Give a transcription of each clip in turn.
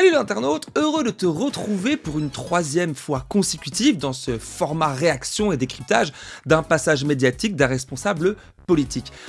Salut l'internaute, heureux de te retrouver pour une troisième fois consécutive dans ce format réaction et décryptage d'un passage médiatique d'un responsable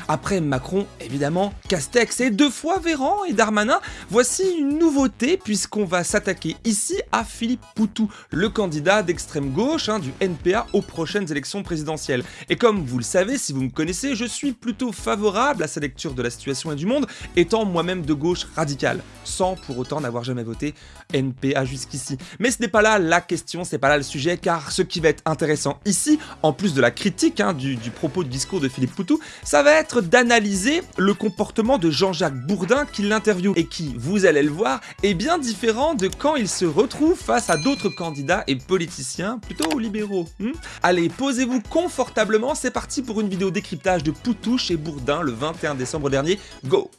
Après Macron, évidemment, Castex et deux fois Véran et Darmanin, voici une nouveauté puisqu'on va s'attaquer ici à Philippe Poutou, le candidat d'extrême gauche hein, du NPA aux prochaines élections présidentielles. Et comme vous le savez, si vous me connaissez, je suis plutôt favorable à sa lecture de la situation et du monde, étant moi-même de gauche radicale, sans pour autant n'avoir jamais voté NPA jusqu'ici. Mais ce n'est pas là la question, c'est pas là le sujet, car ce qui va être intéressant ici, en plus de la critique hein, du, du propos du discours de Philippe Poutou, ça va être d'analyser le comportement de Jean-Jacques Bourdin qui l'interviewe et qui, vous allez le voir, est bien différent de quand il se retrouve face à d'autres candidats et politiciens plutôt libéraux. Hmm? Allez, posez-vous confortablement, c'est parti pour une vidéo décryptage de Poutou chez Bourdin le 21 décembre dernier. Go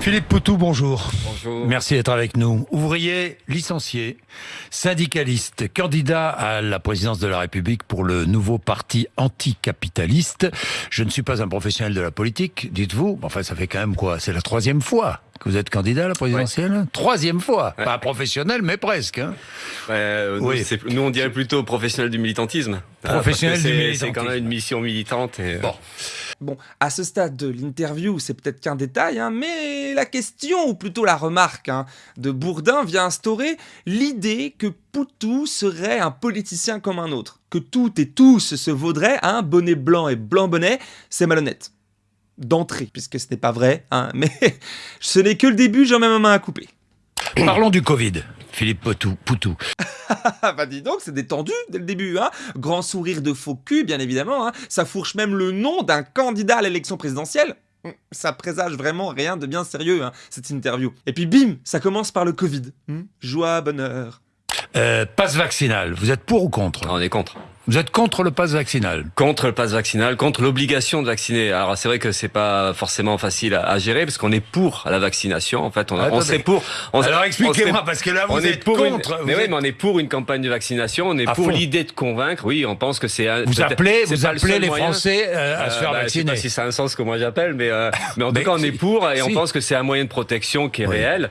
Philippe Poutou, bonjour. Bonjour. Merci d'être avec nous. Ouvrier, licencié, syndicaliste, candidat à la présidence de la République pour le nouveau parti anticapitaliste. Je ne suis pas un professionnel de la politique, dites-vous. Enfin, ça fait quand même quoi? C'est la troisième fois que vous êtes candidat à la présidentielle? Troisième fois. Ouais. Pas professionnel, mais presque. hein. Euh, Oui. nous, on dirait plutôt professionnel du militantisme. Professionnel du c'est- militantisme. C'est quand même une mission militante. Et, Bon. Bon, à ce stade de l'interview, c'est peut-être qu'un détail, hein, mais la question, ou plutôt la remarque, hein, de Bourdin vient instaurer l'idée que Poutou serait un politicien comme un autre, que tout et tous se vaudraient un bonnet blanc et blanc bonnet, c'est malhonnête. D'entrée, puisque ce n'est pas vrai, hein, mais ce n'est que le début, j'en mets ma main à couper. Parlons du Covid. Philippe Poutou. Poutou. Ah bah dis donc, c'est détendu dès le début, hein Grand sourire de faux cul, bien évidemment, hein Ça fourche même le nom d'un candidat à l'élection présidentielle Hum, ça présage vraiment rien de bien sérieux, hein, cette interview. Et puis bim, ça commence par le Covid. Hum, Joie, bonheur. Euh, passe vaccinal. Vous êtes pour ou contre On est contre. Vous êtes contre le passe vaccinal Contre le pass vaccinal, contre l'obligation de vacciner. Alors c'est vrai que c'est pas forcément facile à, à gérer parce qu'on est pour la vaccination. En fait, on, on Attendez. serait pour. On, Alors on expliquez-moi, parce que là, vous on est êtes une- contre. mais oui, êtes- mais on est pour une campagne de vaccination. On est À pour l'idée de convaincre. Oui, on pense que c'est. un- Vous appelez, vous le appelez les moyen. Français euh, à se Euh, faire bah, Je sais vacciner. pas si ça a un sens comment j'appelle, mais, euh, mais en Mais tout cas, on si. est pour et on pense que c'est un moyen de protection qui est Oui. réel.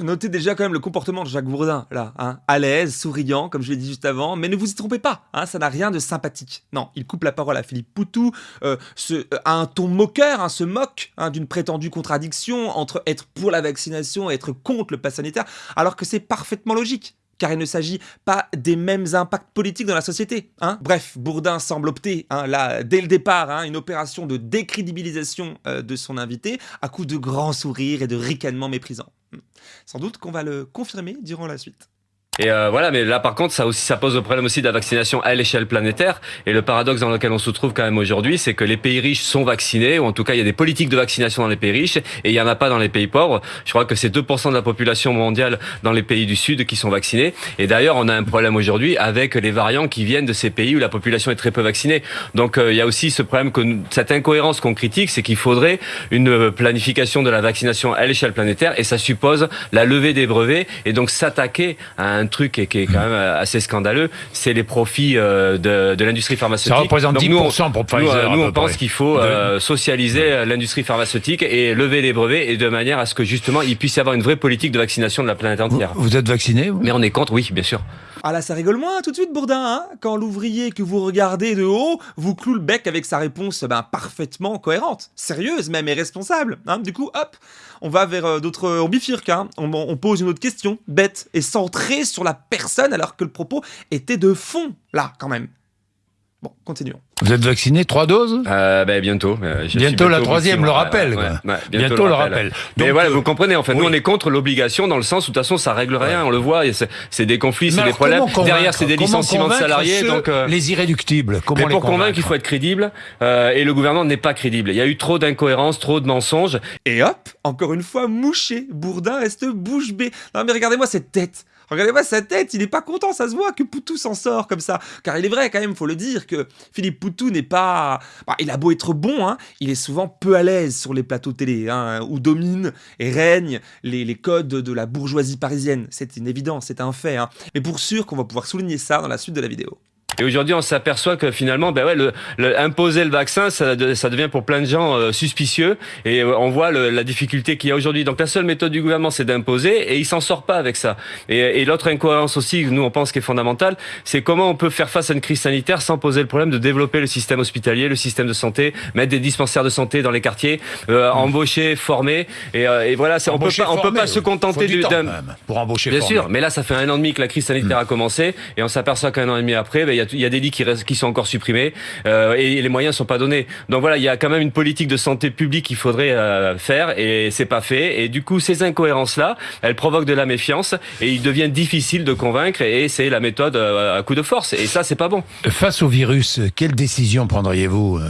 Notez déjà quand même le comportement de Jacques Bourdin, là, hein, à l'aise, souriant, comme je l'ai dit juste avant, mais ne vous y trompez pas, hein, ça n'a rien de sympathique. Non, il coupe la parole à Philippe Poutou, euh, se, euh, a un ton moqueur, hein, se moque d'une prétendue contradiction entre être pour la vaccination et être contre le pass sanitaire, alors que c'est parfaitement logique. Car il ne s'agit pas des mêmes impacts politiques dans la société. Bref, Bourdin semble opter, là, dès le départ, une opération de décrédibilisation euh, de son invité, à coup de grands sourires et de ricanements méprisants. Sans doute qu'on va le confirmer durant la suite. Et euh, voilà, mais là par contre, ça aussi, ça pose le problème aussi de la vaccination à l'échelle planétaire. Et le paradoxe dans lequel on se trouve quand même aujourd'hui, c'est que les pays riches sont vaccinés, ou en tout cas il y a des politiques de vaccination dans les pays riches, et il y en a pas dans les pays pauvres. Je crois que c'est 2% de la population mondiale dans les pays du Sud qui sont vaccinés. Et d'ailleurs, on a un problème aujourd'hui avec les variants qui viennent de ces pays où la population est très peu vaccinée. Donc euh, il y a aussi ce problème que cette incohérence qu'on critique, c'est qu'il faudrait une planification de la vaccination à l'échelle planétaire, et ça suppose la levée des brevets, et donc s'attaquer à un truc qui est, qui est quand même euh, assez scandaleux, c'est les profits euh, de, de l'industrie pharmaceutique. Ça représente Donc 10% nous, on- pour nous, Pfizer. euh, nous, peu on pense qu'il faut euh, socialiser euh, l'industrie pharmaceutique et lever les brevets et de manière à ce que justement il puisse y avoir une vraie politique de vaccination de la planète Vous, entière. vous êtes vacciné vous? Mais on est contre, oui, bien sûr. Ah là, ça rigole moins tout de suite, Bourdin, hein Quand l'ouvrier que vous regardez de haut vous cloue le bec avec sa réponse ben, parfaitement cohérente, sérieuse même et responsable. Hein du coup, hop, on va vers euh, d'autres... On bifurque, hein on, on pose une autre question, bête, et centrée sur la personne alors que le propos était de fond, là, quand même. Bon, continuons. Vous êtes vacciné Trois doses? Euh, ben, bientôt. euh, Bientôt la troisième, le rappel, Ouais, quoi. ouais, Bientôt le rappel. Mais Donc, voilà, euh, vous comprenez, en fait, nous on est contre l'obligation dans le sens où de toute façon ça règle rien, on le voit, et c'est des conflits, mais c'est des problèmes. Derrière c'est des licenciements de salariés, ceux- donc... euh, Les irréductibles, comment Mais les pour convaincre, il faut être crédible, euh, et le gouvernement n'est pas crédible. Il y a eu trop d'incohérences, trop de mensonges, Et hop, encore une fois, mouché. Bourdin reste bouche bée. Non mais regardez-moi cette tête. Regardez-moi sa tête, il est pas content, ça se voit que Poutou s'en sort comme ça. Car il est vrai quand même, faut le dire, que Philippe Poutou n'est pas... Bah, il a beau être bon, hein, il est souvent peu à l'aise sur les plateaux télé, hein, où dominent et règnent les, codes de la bourgeoisie parisienne. C'est une évidence, c'est un fait. Hein. Mais pour sûr qu'on va pouvoir souligner ça dans la suite de la vidéo. Et aujourd'hui, on s'aperçoit que finalement, ben ouais, le, imposer le vaccin, ça, ça, devient pour plein de gens euh, suspicieux. Et euh, on voit le, la difficulté qu'il y a aujourd'hui. Donc la seule méthode du gouvernement, c'est d'imposer, et il s'en sort pas avec ça. Et, et l'autre incohérence aussi, nous on pense qui est fondamentale, c'est comment on peut faire face à une crise sanitaire sans poser le problème de développer le système hospitalier, le système de santé, mettre des dispensaires de santé dans les quartiers, euh, mmh. embaucher, former. Et, et voilà, on peut pas, on peut pas se contenter d'un pour embaucher. Bien sûr, mais là, ça fait un an et demi que la crise sanitaire mmh. a commencé, et on s'aperçoit qu'un an et demi après, ben, y a il y a des lits qui, restent, qui sont encore supprimés euh, et les moyens sont pas donnés. Donc voilà, il y a quand même une politique de santé publique qu'il faudrait euh, faire et c'est pas fait. Et du coup, ces incohérences-là, elles provoquent de la méfiance et il devient difficile de convaincre et c'est la méthode euh, à coup de force. Et ça, c'est pas bon. Face au virus, quelle décision prendriez-vous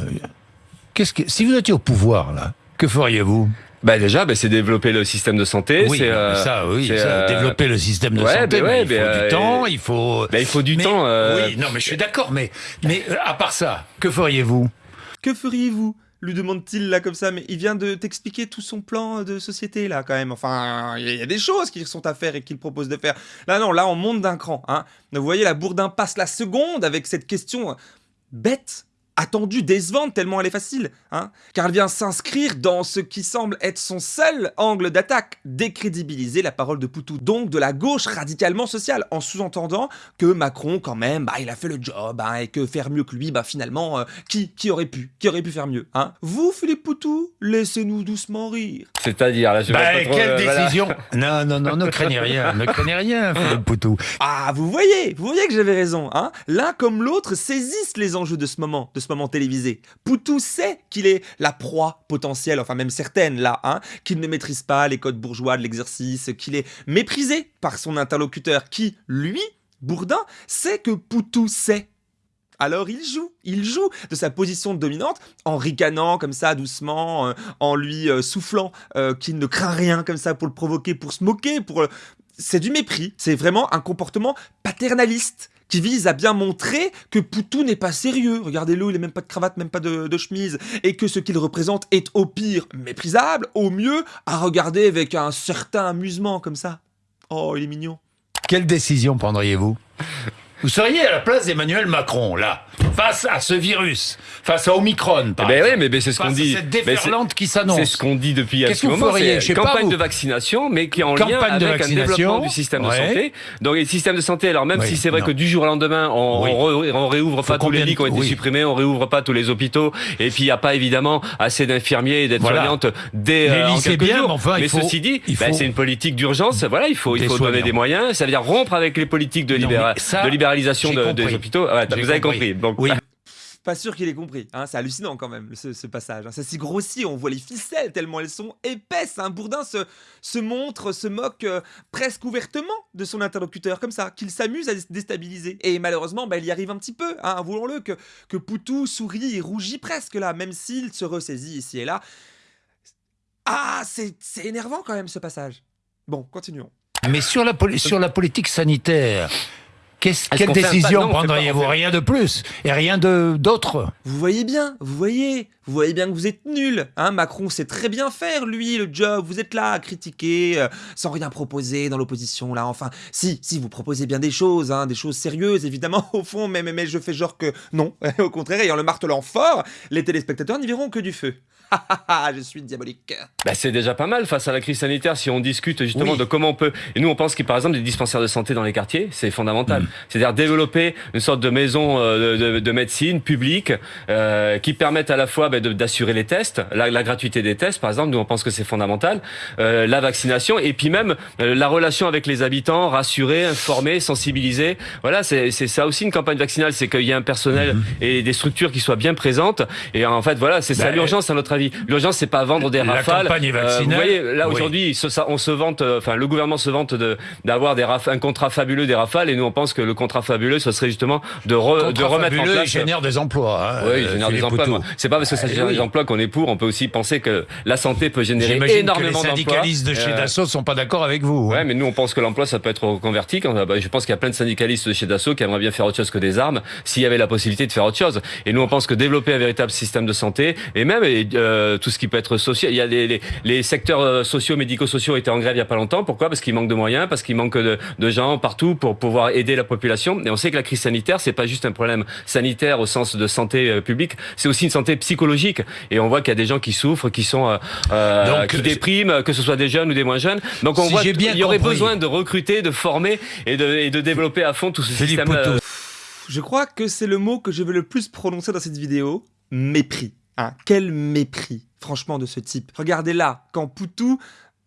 Qu'est-ce que si vous étiez au pouvoir là, que feriez-vous? Bah déjà, bah, c'est développer le système de santé. Oui, euh, ça, oui, ça, euh, développer le système de santé. ouais, il faut du temps, il faut. Bah, il faut du temps. Euh... Oui, non, mais je suis d'accord. Mais, mais euh, à part ça, que feriez-vous? Que feriez-vous? lui demande-t-il là comme ça, mais il vient de t'expliquer tout son plan de société là quand même. Enfin, il y a des choses qui sont à faire et qu'il propose de faire. Là non, là on monte d'un cran. Hein. Vous voyez, la Bourdin passe la seconde avec cette question bête attendue, décevante, tellement elle est facile, hein, car elle vient s'inscrire dans ce qui semble être son seul angle d'attaque, décrédibiliser la parole de Poutou, donc de la gauche radicalement sociale, en sous-entendant que Macron, quand même, bah, il a fait le job, hein, et que faire mieux que lui, bah, finalement, euh, qui, qui aurait pu, qui aurait pu faire mieux, hein Vous, Philippe Poutou, laissez-nous doucement rire. C'est-à-dire, là, je bah, pas trop, quelle euh, décision Non, non, non, ne craignez rien, ne craignez rien, Philippe Poutou. Ah, vous voyez, vous voyez que j'avais raison, hein L'un comme l'autre saisissent les enjeux de ce moment, de ce télévisé. Poutou sait qu'il est la proie potentielle, enfin même certaine là, hein, qu'il ne maîtrise pas les codes bourgeois de l'exercice, qu'il est méprisé par son interlocuteur qui, lui, Bourdin, sait que Poutou sait. Alors il joue, il joue de sa position dominante en ricanant comme ça doucement, euh, en lui euh, soufflant euh, qu'il ne craint rien comme ça pour le provoquer, pour se moquer, pour... C'est du mépris, c'est vraiment un comportement paternaliste qui vise à bien montrer que Poutou n'est pas sérieux. Regardez-le, il n'a même pas de cravate, même pas de, chemise, et que ce qu'il représente est au pire méprisable, au mieux à regarder avec un certain amusement comme ça. Oh, il est mignon. Quelle décision prendriez-vous? Vous seriez à la place d'Emmanuel Macron, là face à ce virus, face à Omicron, par ben oui, mais, c'est ce qu'on dit. Cette déferlante qui s'annonce. C'est ce qu'on dit depuis un moment. C'est campagne de vaccination, mais qui est en lien avec un développement du système de santé. Donc, le système de santé, alors même si c'est vrai que du jour au lendemain, on, on, réouvre pas tous les lits qui ont été supprimés, on réouvre pas tous les hôpitaux, et puis il n'y a pas évidemment assez d'infirmiers et d'aides-soignantes dès euh, en quelques bien, jours. Mais, enfin, mais ceci dit, ben, c'est une politique d'urgence. Voilà, il faut, il faut donner des moyens. Ça veut dire rompre avec les politiques de, de libéralisation des hôpitaux. vous avez compris. Donc, pas sûr qu'il ait compris. Hein, c'est hallucinant quand même, ce, passage. Hein. Ça s'y grossit, on voit les ficelles tellement elles sont épaisses. Un hein. Bourdin se, se montre, se moque euh, presque ouvertement de son interlocuteur, comme ça, qu'il s'amuse à déstabiliser. Et malheureusement, bah, il y arrive un petit peu, hein, voulons-le, que, que Poutou sourit et rougit presque là, même s'il se ressaisit ici et là. Ah, c'est énervant quand même ce passage. Bon, continuons. Mais sur la, sur la politique sanitaire, quelle décision prendriez-vous Rien de plus et rien d'autre. Vous voyez bien, vous voyez, vous voyez bien que vous êtes nul. Hein Macron sait très bien faire, lui, le job. Vous êtes là à critiquer, euh, sans rien proposer dans l'opposition, là. Enfin, si, si, vous proposez bien des choses, hein, des choses sérieuses, évidemment, au fond, mais, mais, mais je fais genre que non. au contraire, ayant le martelant fort, les téléspectateurs n'y verront que du feu. Je suis diabolique. Bah, c'est déjà pas mal face à la crise sanitaire si on discute justement de comment on peut. Et nous, on pense qu'il par exemple des dispensaires de santé dans les quartiers, c'est fondamental. Mm. C'est-à-dire développer une sorte de maison euh, de, médecine publique euh, qui permettent à la fois bah, d'assurer les tests, la, gratuité des tests, par exemple. Nous, on pense que c'est fondamental. Euh, la vaccination et puis même la relation avec les habitants, rassurer, informer, sensibiliser. Voilà, c'est ça aussi une campagne vaccinale, c'est qu'il y ait un personnel mm-hmm. et des structures qui soient bien présentes. Et en fait, voilà, c'est ça bah, l'urgence à notre avis. L'urgence, c'est pas vendre des rafales. La campagne euh, vous voyez, là aujourd'hui, on se vante, euh, enfin, le gouvernement se vante d'avoir des un contrat fabuleux des rafales, et nous on pense que le contrat fabuleux, ce serait justement de, de remettre en place. Il génère des emplois. Hein, oui, il génère des emplois. C'est pas parce que ça génère des emplois qu'on est pour. On peut aussi penser que la santé peut générer énormément d'emplois. Les syndicalistes de chez euh, Dassault sont pas d'accord avec vous. Hein. Ouais, mais nous on pense que l'emploi ça peut être reconverti. Bah, je pense qu'il y a plein de syndicalistes de chez Dassault qui aimeraient bien faire autre chose que des armes s'il y avait la possibilité de faire autre chose. Et nous on pense que développer un véritable système de santé et même euh, tout ce qui peut être social. Il y a les, les, secteurs euh, sociaux, médico-sociaux étaient en grève il y a pas longtemps. Pourquoi? Parce qu'il manque de moyens, parce qu'il manque de, de, gens partout pour pouvoir aider la population. Et on sait que la crise sanitaire, c'est pas juste un problème sanitaire au sens de santé publique, c'est aussi une santé psychologique. Et on voit qu'il y a des gens qui souffrent, qui sont euh, qui dépriment, que ce soit des jeunes ou des moins jeunes. Donc on voit qu'il y aurait besoin de recruter, de former et de, et de développer à fond tout ce système. Je crois que c'est le mot que je veux le plus prononcer dans cette vidéo. Mépris. Hein. Quel mépris, franchement, de ce type. Regardez là, quand Poutou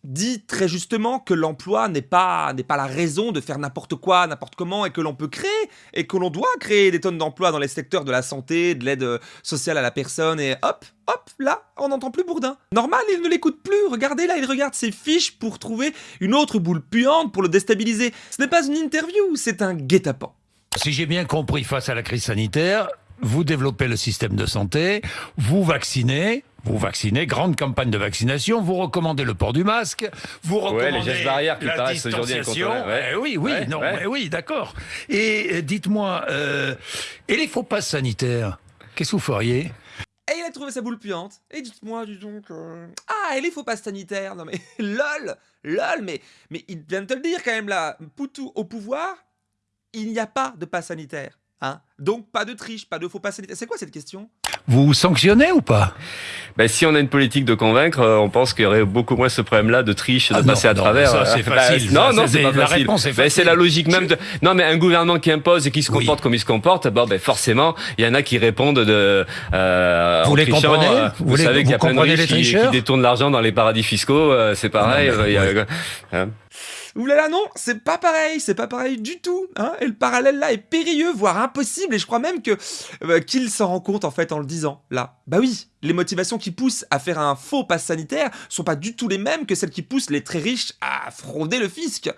dit très justement que l'emploi n'est pas, pas la raison de faire n'importe quoi, n'importe comment, et que l'on peut créer, et que l'on doit créer des tonnes d'emplois dans les secteurs de la santé, de l'aide sociale à la personne, et hop, hop, là, on n'entend plus Bourdin. Normal, il ne l'écoute plus, regardez là, il regarde ses fiches pour trouver une autre boule puante pour le déstabiliser. Ce n'est pas une interview, c'est un guet-apens. Si j'ai bien compris, face à la crise sanitaire, vous développez le système de santé, vous vaccinez, vous vaccinez, grande campagne de vaccination, vous recommandez le port du masque, vous recommandez les gestes barrières qui la distanciation. Eh oui, oui, non, eh oui, d'accord. Et euh, dites-moi, euh, et les faux passes sanitaires, qu'est-ce que vous feriez? Et il a trouvé sa boule puante. Et dites-moi, dis donc... Euh, ah, et les faux passes sanitaires Non mais, lol Lol, mais, mais il vient de te le dire quand même là. Poutou au pouvoir, il n'y a pas de passe sanitaire. Hein Donc pas de triche, pas de faux sanitaire. C'est quoi cette question? Vous sanctionnez ou pas? Ben, Si on a une politique de convaincre, euh, on pense qu'il y aurait beaucoup moins ce problème-là de triche, de ah passer à travers. Ça, c'est ben, facile. non, non, c'est pas la facile. Ben, c'est la logique même. De... Non, mais un gouvernement qui impose et qui se comporte comme il se comporte, bon, ben, forcément, il y en a qui répondent de. Euh, vous les comprenez? euh, Vous, savez qu'il y a plein de riches qui, détournent l'argent dans les paradis fiscaux. Euh, c'est pareil. A, hein. Oulala non, c'est pas pareil, c'est pas pareil du tout. Hein et le parallèle là est périlleux, voire impossible. Et je crois même que euh, qu'il s'en rend compte en fait en le disant là. Bah oui, les motivations qui poussent à faire un faux pass sanitaire sont pas du tout les mêmes que celles qui poussent les très riches à frauder le fisc.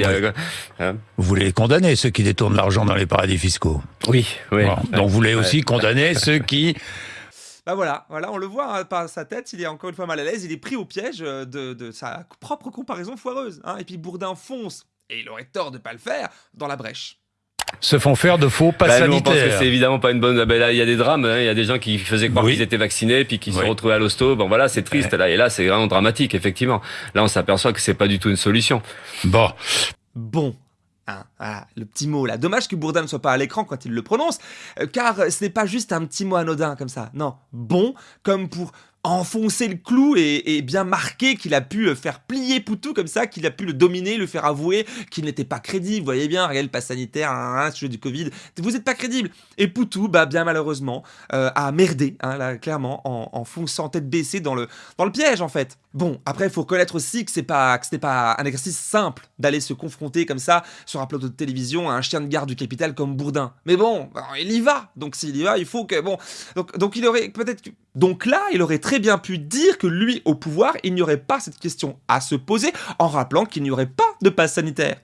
Hein. Vous voulez condamner ceux qui détournent l'argent dans les paradis fiscaux? Oui, oui. donc vous voulez aussi condamner ceux qui bah voilà, voilà, on le voit hein, par sa tête, il est encore une fois mal à l'aise, il est pris au piège euh, de, sa propre comparaison foireuse. Hein. et puis Bourdin fonce, et il aurait tort de pas le faire, dans la brèche se font faire de faux pas sanitaires. Bah, que c'est évidemment pas une bonne. Bah, là, il y a des drames. Hein. Il y a des gens qui faisaient croire qu'ils étaient vaccinés, puis qui se sont retrouvés à l'hosto. Bon, voilà, c'est triste. Là, et là, c'est vraiment dramatique, effectivement. Là, on s'aperçoit que c'est pas du tout une solution. Bon. Bon. Hein, le petit mot là. Dommage que Bourdin ne soit pas à l'écran quand il le prononce, euh, car ce n'est pas juste un petit mot anodin comme ça. Non, bon, comme pour enfoncer le clou et, bien marquer qu'il a pu le faire plier Poutou comme ça, qu'il a pu le dominer, le faire avouer qu'il n'était pas crédible. Vous voyez bien, regardez le pass sanitaire, un sujet du Covid, vous n'êtes pas crédible. Et Poutou, bah bien malheureusement, euh, a merdé, hein, là, clairement, en, en, fonçant tête baissée dans le, dans le piège en fait. Bon, après, il faut reconnaître aussi que c'est pas pas un exercice simple d'aller se confronter comme ça sur un plateau de télévision à un chien de garde du capital comme Bourdin. Mais bon, il y va. Donc s'il y va, il faut que bon. Donc, donc il aurait peut-être donc là, il aurait très bien pu dire que lui, au pouvoir, il n'y aurait pas cette question à se poser en rappelant qu'il n'y aurait pas de passe sanitaire.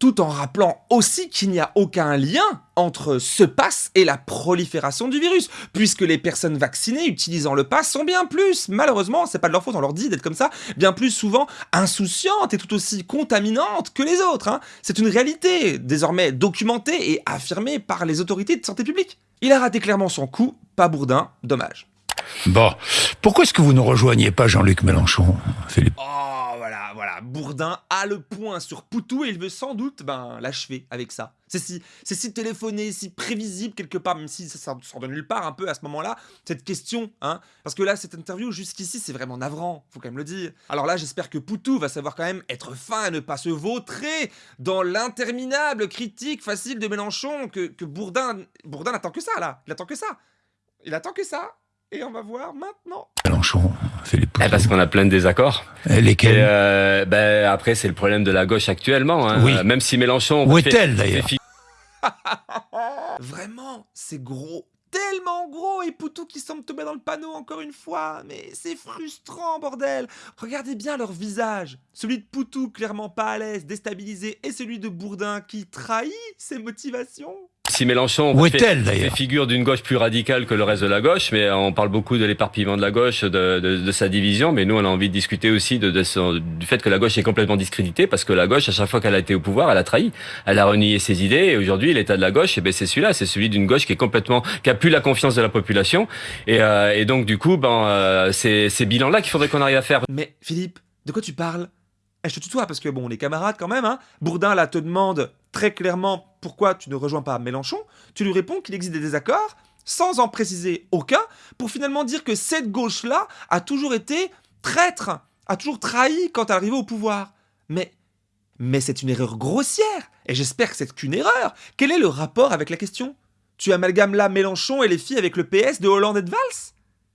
Tout en rappelant aussi qu'il n'y a aucun lien entre ce pass et la prolifération du virus, puisque les personnes vaccinées utilisant le pass sont bien plus, malheureusement, c'est pas de leur faute, on leur dit d'être comme ça, bien plus souvent insouciantes et tout aussi contaminantes que les autres. Hein. C'est une réalité, désormais documentée et affirmée par les autorités de santé publique. Il a raté clairement son coup, pas Bourdin, dommage. Bon, pourquoi est-ce que vous ne rejoignez pas Jean-Luc Mélenchon, Philippe? Oh, voilà, voilà, Bourdin a le point sur Poutou et il veut sans doute ben, l'achever avec ça. C'est si, si téléphoné, si prévisible quelque part, même si ça sort de nulle part un peu à ce moment-là, cette question, hein. Parce que là, cette interview jusqu'ici, c'est vraiment navrant, faut quand même le dire. Alors là, j'espère que Poutou va savoir quand même être fin et ne pas se vautrer dans l'interminable critique facile de Mélenchon que, que Bourdin, Bourdin n'attend que ça, là. Il attend que ça. Il attend que ça. Et on va voir maintenant. Mélenchon, Philippe. Eh, parce qu'on a plein de désaccords. Et lesquels euh, ben, Après, c'est le problème de la gauche actuellement. Hein. Oui. Même si Mélenchon... Où est-elle d'ailleurs Vraiment, c'est gros tellement gros et Poutou qui semble tomber dans le panneau encore une fois. Mais c'est frustrant, bordel. Regardez bien leur visage. Celui de Poutou clairement pas à l'aise, déstabilisé, et celui de Bourdin qui trahit ses motivations si Mélenchon Où fait, est-elle, fait figure d'une gauche plus radicale que le reste de la gauche, mais on parle beaucoup de l'éparpillement de la gauche, de, de, de sa division, mais nous on a envie de discuter aussi de, de son- du fait que la gauche est complètement discréditée, parce que la gauche, à chaque fois qu'elle a été au pouvoir, elle a trahi, elle a renié ses idées, et aujourd'hui l'état de la gauche, eh ben, c'est celui-là, c'est celui d'une gauche qui est complètement, qui a plus la confiance de la population, et, euh, et donc du coup, ben, euh, c'est ces bilans-là qu'il faudrait qu'on arrive à faire. Mais Philippe, de quoi tu parles? Eh, Je te tutoie parce que bon, on est camarades quand même, hein. Bourdin là te demande très clairement pourquoi tu ne rejoins pas Mélenchon. Tu lui réponds qu'il existe des désaccords, sans en préciser aucun, pour finalement dire que cette gauche-là a toujours été traître, a toujours trahi quand elle arrivait au pouvoir. Mais, mais c'est une erreur grossière, et j'espère que c'est qu'une erreur. Quel est le rapport avec la question? Tu amalgames là Mélenchon et les filles avec le PS de Hollande et de Valls?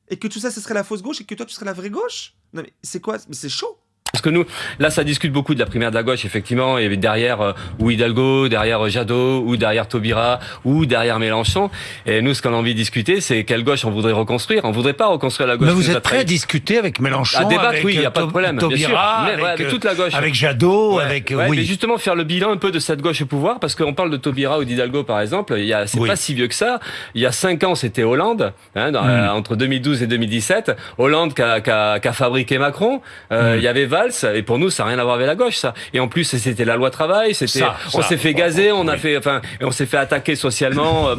Et que tout ça, ce serait la fausse gauche et que toi, tu serais la vraie gauche? Non mais c'est quoi? Mais c'est chaud Parce que nous, là, ça discute beaucoup de la primaire de la gauche, effectivement. Avait derrière euh, ou Hidalgo, derrière euh, Jadot, ou derrière Taubira, ou derrière Mélenchon. Et nous, ce qu'on a envie de discuter, c'est quelle gauche on voudrait reconstruire. On voudrait pas reconstruire la gauche. Mais vous êtes prêt à discuter avec Mélenchon, À débattre, avec oui, il n'y a euh, pas de problème. bien sûr. Taubira, Mais, avec, ouais, avec euh, toute la gauche. avec Jadot, Ouais, avec ouais, oui. mais justement faire le bilan un peu de cette gauche au pouvoir parce qu'on parle de Taubira ou d'Hidalgo par exemple il y a c'est Oui. pas si vieux que ça il y a cinq ans c'était Hollande hein, dans- Mm. euh, entre 2012 et 2017 Hollande qui a, qui a- qui a fabriqué Macron euh, Mm. il y avait Valls et pour nous ça n'a rien à voir avec la gauche ça et en plus c'était la loi travail c'était on s'est fait gazer on a oui. fait enfin on s'est fait attaquer socialement euh,